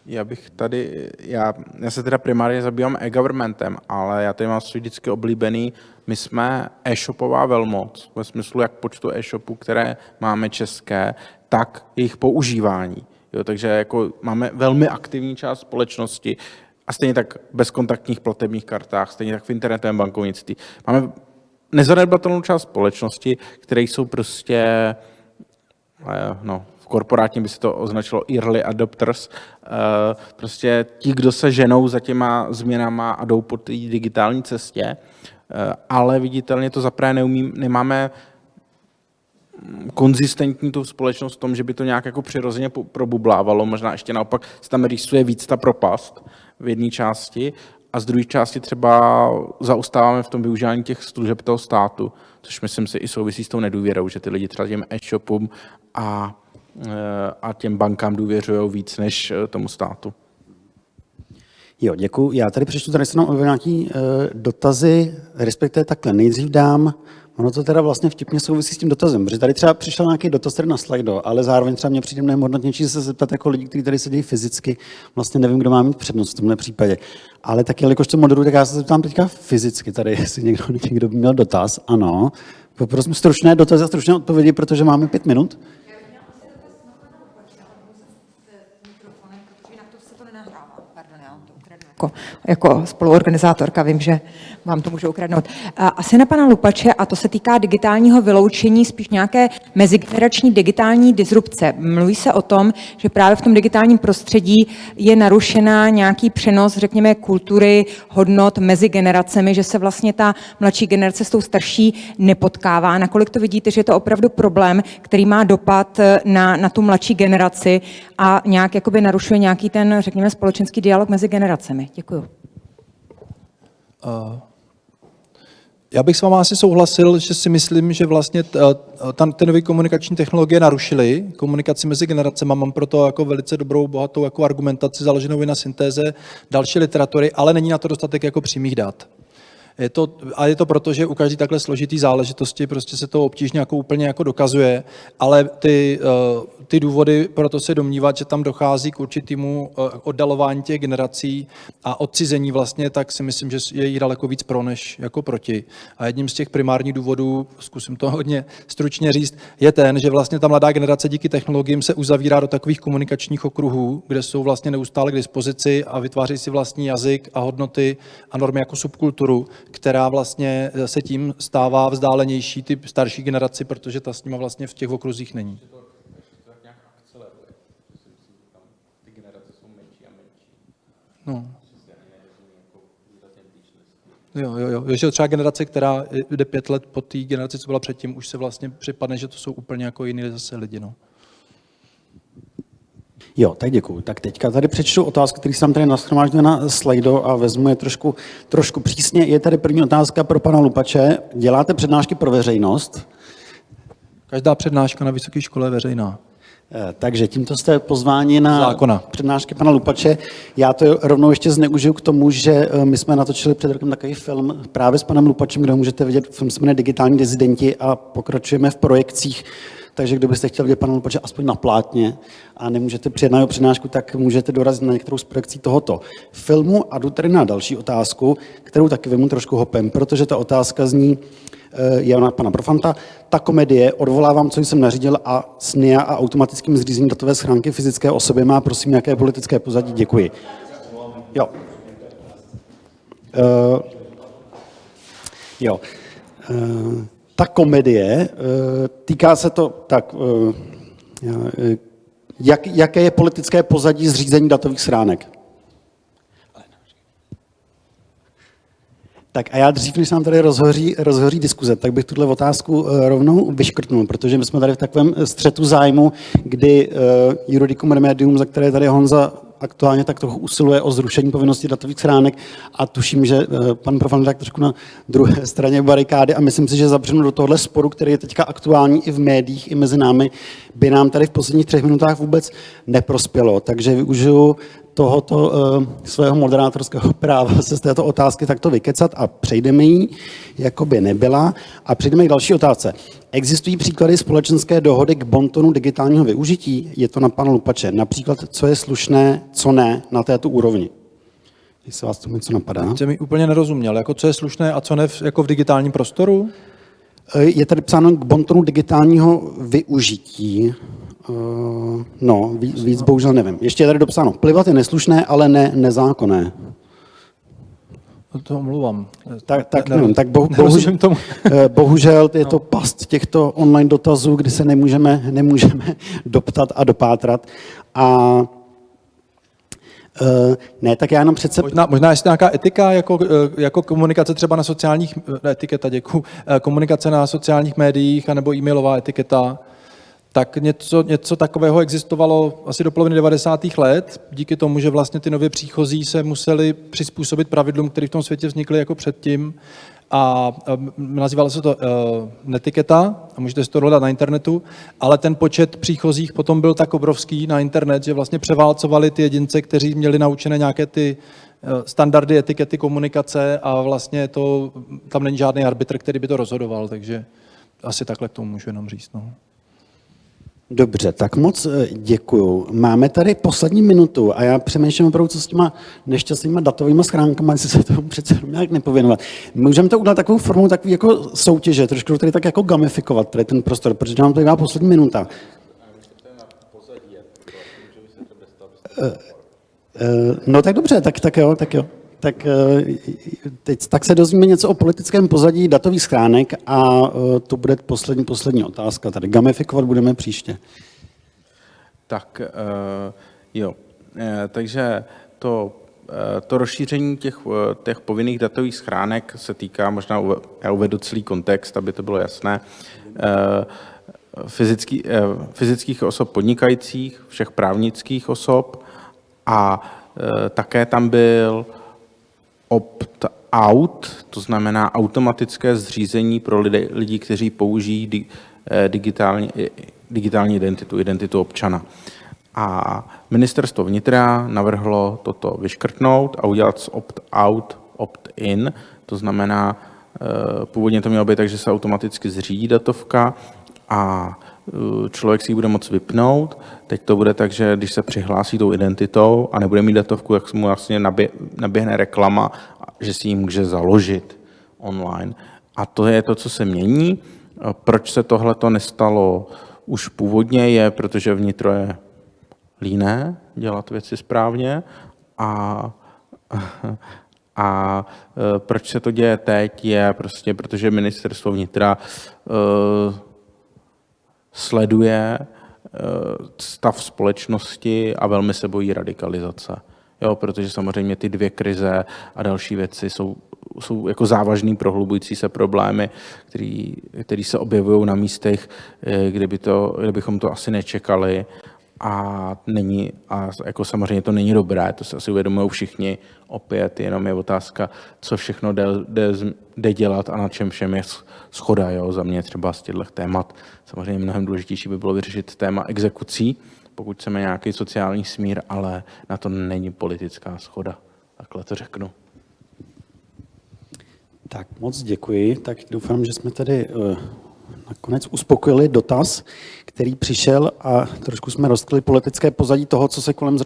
Já bych tady, já, já se teda primárně zabývám e-governmentem, ale já tady mám svůj vždycky oblíbený, my jsme e-shopová velmoc, ve smyslu jak počtu e-shopů, které máme české, tak jejich používání. Jo, takže jako máme velmi aktivní část společnosti A stejně tak bezkontaktních platebních kartách, stejně tak v internetovém bankovnictví. Máme nezanedbatelnou část společnosti, které jsou prostě, eh, no, v korporátně by se to označilo early adopters, eh, prostě ti, kdo se ženou za těma změnama a jdou po té digitální cestě, eh, ale viditelně to zaprvé neumím, nemáme konzistentní tu společnost v tom, že by to nějak jako přirozeně probublávalo, možná ještě naopak se tam rýsuje víc ta propast v jedné části a z druhé části třeba zaostáváme v tom využívání těch služeb toho státu, což myslím si i souvisí s tou nedůvěrou, že ty lidi třeba těm e-shopům a, eh, a těm bankám důvěřují víc než eh, tomu státu. Jo, děkuji. Já tady přečtu tady se nám nějaký uh, dotazy, respektive takhle. Nejdřív dám, ono to teda vlastně vtipně souvisí s tím dotazem, protože tady třeba přišel nějaký dotaz tady na slajdo, ale zároveň třeba mě přijde mnohem hodnotnější se zeptat jako lidí, kteří tady sedí fyzicky. Vlastně nevím, kdo má mít přednost v tomhle případě. Ale tak jelikož to moderuji, tak já se zeptám teďka fyzicky tady, jestli někdo, někdo by měl dotaz. Ano. Poprosím stručné dotazy a stručné odpovědi, protože máme pět minut. jako, jako spoluorganizátorka vím, že vám to můžu ukradnout. Asi na pana Lupače, a to se týká digitálního vyloučení, spíš nějaké mezigenerační digitální disrupce. Mluví se o tom, že právě v tom digitálním prostředí je narušená nějaký přenos, řekněme, kultury, hodnot mezi generacemi, že se vlastně ta mladší generace s tou starší nepotkává. Nakolik to vidíte, že je to opravdu problém, který má dopad na, na tu mladší generaci a nějak jakoby narušuje nějaký ten, řekněme, společenský dialog mezi generacemi. Děkuju. Já bych s vámi asi souhlasil, že si myslím, že vlastně ta- ty nové komunikační technologie narušily komunikaci mezi generacemi. Mám proto jako velice dobrou, bohatou jako argumentaci založenou i na syntéze další literatury, ale není na to dostatek jako přímých dat. Je to, a je to proto, že u každé takhle složitý záležitosti prostě se to obtížně jako úplně jako dokazuje, ale ty, eh, ty důvody proto se domnívat, že tam dochází k určitému eh, oddalování těch generací a odcizení vlastně, tak si myslím, že je jí daleko víc pro než jako proti. A jedním z těch primárních důvodů, zkusím to hodně stručně říct, je ten, že vlastně ta mladá generace díky technologiím se uzavírá do takových komunikačních okruhů, kde jsou vlastně neustále k dispozici a vytváří si vlastní jazyk a hodnoty a normy jako subkulturu, která vlastně se tím stává vzdálenější ty starší generaci, protože ta s nima vlastně v těch okruzích není. No. Jo, jo, jo. Že třeba generace, která jde pět let po té generaci, co byla předtím, už se vlastně připadne, že to jsou úplně jako jiný zase lidi. No. Jo, tak děkuju. Tak teďka tady přečtu otázky, které jsem tady nashromáždil na slajdo a vezmu je trošku, trošku přísně. Je tady první otázka pro pana Lupače. Děláte přednášky pro veřejnost? Každá přednáška na vysoké škole je veřejná. Eh, Takže tímto jste pozváni na Zákona. přednášky pana Lupače. Já to rovnou ještě zneužiju k tomu, že eh, my jsme natočili před rokem takový film právě s panem Lupačem, kde ho můžete vidět. Film se jmenuje Digitální dizidenti a pokračujeme v projekcích. Takže kdo byste chtěl vidět pana Lupače aspoň na plátně a nemůžete přijet na jeho přednášku, tak můžete dorazit na některou z projekcí tohoto filmu. A jdu tady na další otázku, kterou taky vemu trošku hopem, protože ta otázka zní, eh, je ona pana Profanta. Ta komedie, odvolávám, co jsem nařídil a s NIA a automatickým zřízením datové schránky fyzické osoby má, prosím, nějaké politické pozadí. Děkuji. Jo. Uh, jo. Uh, ta komedie, uh, týká se to tak, uh, jak, jaké je politické pozadí zřízení datových schránek? Tak a já dřív, než nám tady rozhoří, rozhoří diskuze, tak bych tuhle otázku eh, rovnou vyškrtnul, protože my jsme tady v takovém střetu zájmu, kdy uh, Juridicum Remedium, za které tady Honza aktuálně tak trochu usiluje o zrušení povinnosti datových schránek a tuším, že uh, pan Profan tak trošku na druhé straně barikády a myslím si, že zabřenu do tohle sporu, který je teďka aktuální i v médiích, i mezi námi, by nám tady v posledních třech minutách vůbec neprospělo. Takže využiju tohoto uh, svého moderátorského práva se z této otázky takto vykecat a přejdeme jí, jako by nebyla. A přejdeme k další otázce. Existují příklady společenské dohody k bontonu digitálního využití? Je to na pana Lupače. Například, co je slušné, co ne na této úrovni. Jestli vás tomu něco napadá. Jsem mi úplně nerozuměl, jako co je slušné a co ne v, jako v digitálním prostoru? Eh, Je tady psáno k bontonu digitálního využití. Uh, no, víc, víc bohužel nevím. Ještě je tady dopsáno. Plivat je neslušné, ale ne nezákonné. to omluvám. Tak, tak, Ne- nevím, tak bohu, bohužel, tomu. eh, bohužel je to past těchto online dotazů, kdy se nemůžeme, nemůžeme doptat a dopátrat. A eh, ne, tak já jenom přece... Možná, možná jestli nějaká etika jako, eh, jako komunikace třeba na sociálních, etiketa, děkuji, komunikace na sociálních médiích anebo e-mailová etiketa, tak něco, něco takového existovalo asi do poloviny 90. let, díky tomu, že vlastně ty nově příchozí se museli přizpůsobit pravidlům, které v tom světě vznikly jako předtím. A um, nazývalo se to uh, netiketa, a můžete si to dohledat na internetu, ale ten počet příchozích potom byl tak obrovský na internet, že vlastně převálcovali ty jedince, kteří měli naučené nějaké ty uh, standardy etikety komunikace a vlastně to, tam není žádný arbitr, který by to rozhodoval, takže asi takhle k tomu můžu jenom říct. No. Dobře, tak moc eh, děkuju. Máme tady poslední minutu a já přemýšlím opravdu, co s těma nešťastnýma datovými schránkama, jestli se tomu přece nějak nepověnovat. Můžeme to udělat takovou formou takový jako soutěže, trošku to tady tak jako gamifikovat, tady ten prostor, protože nám tady má poslední minuta. Eh, eh, No tak dobře, tak, tak jo, tak jo. Tak, eh, teď, tak se dozvíme něco o politickém pozadí datových schránek a eh, to bude poslední, poslední otázka. Tady gamifikovat budeme příště. Tak eh, jo, takže to, to rozšíření těch, těch povinných datových schránek se týká, možná já uvedu celý kontext, aby to bylo jasné, fyzický, fyzických osob podnikajících, všech právnických osob a také tam byl opt-out, to znamená automatické zřízení pro lidi, lidi kteří použijí eh, digitální, i- digitální identitu, identitu občana. A ministerstvo vnitra navrhlo toto vyškrtnout a udělat z opt-out opt-in, to znamená, eh, původně to mělo být tak, že se automaticky zřídí datovka a eh, člověk si ji bude moct vypnout. Teď to bude tak, že když se přihlásí tou identitou a nebude mít datovku, tak mu vlastně nabě, naběhne reklama, že si ji může založit online. A to je to, co se mění. Eh, Proč se tohle to nestalo už původně, je, protože vnitro je líné dělat věci správně a, a e, proč se to děje teď, je prostě, protože ministerstvo vnitra e, sleduje e, stav společnosti a velmi se bojí radikalizace. Jo, protože samozřejmě ty dvě krize a další věci jsou, jsou jako závažný prohlubující se problémy, který se objevují na místech, eh, kde, by to, kde bychom to asi nečekali a není, a jako samozřejmě to není dobré, to se asi uvědomují všichni, opět jenom je otázka, co všechno jde, jde, jde dělat a na čem všem je schoda, jo, za mě třeba z těchto témat. Samozřejmě mnohem důležitější by bylo vyřešit téma exekucí, pokud chceme nějaký sociální smír, ale na to není politická schoda. Takhle to řeknu. Tak moc děkuji. Tak doufám, že jsme tady uh, nakonec uspokojili dotaz, který přišel a trošku jsme rozkryli politické pozadí toho, co se, kolem,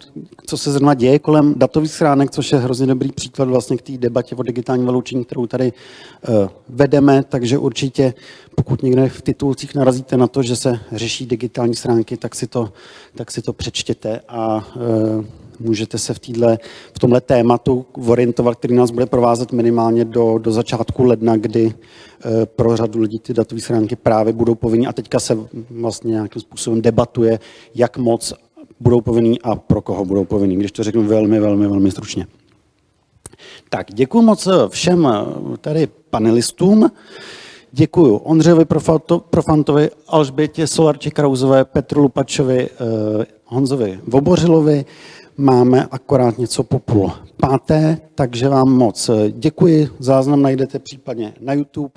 co se zrovna děje kolem datových schránek, což je hrozně dobrý příklad vlastně k té debatě o digitálním vyloučení, kterou tady uh, vedeme, takže určitě, pokud někde v titulcích narazíte na to, že se řeší digitální schránky, tak si to, tak si to přečtěte a uh, můžete se v, týhle, v tomhle tématu orientovat, který nás bude provázet minimálně do, do začátku ledna, kdy eh, pro řadu lidí ty datové schránky právě budou povinný a teďka se vlastně nějakým způsobem debatuje, jak moc budou povinný a pro koho budou povinný, když to řeknu velmi, velmi, velmi stručně. Tak, děkuji moc všem eh, tady panelistům. Děkuji Ondřejovi Profantovi, Alžbětě Solarči Krauzové, Petru Lupačovi, eh, Honzovi Vobořilovi. Máme akorát něco po půl páté, takže vám moc děkuji. Záznam najdete případně na YouTube.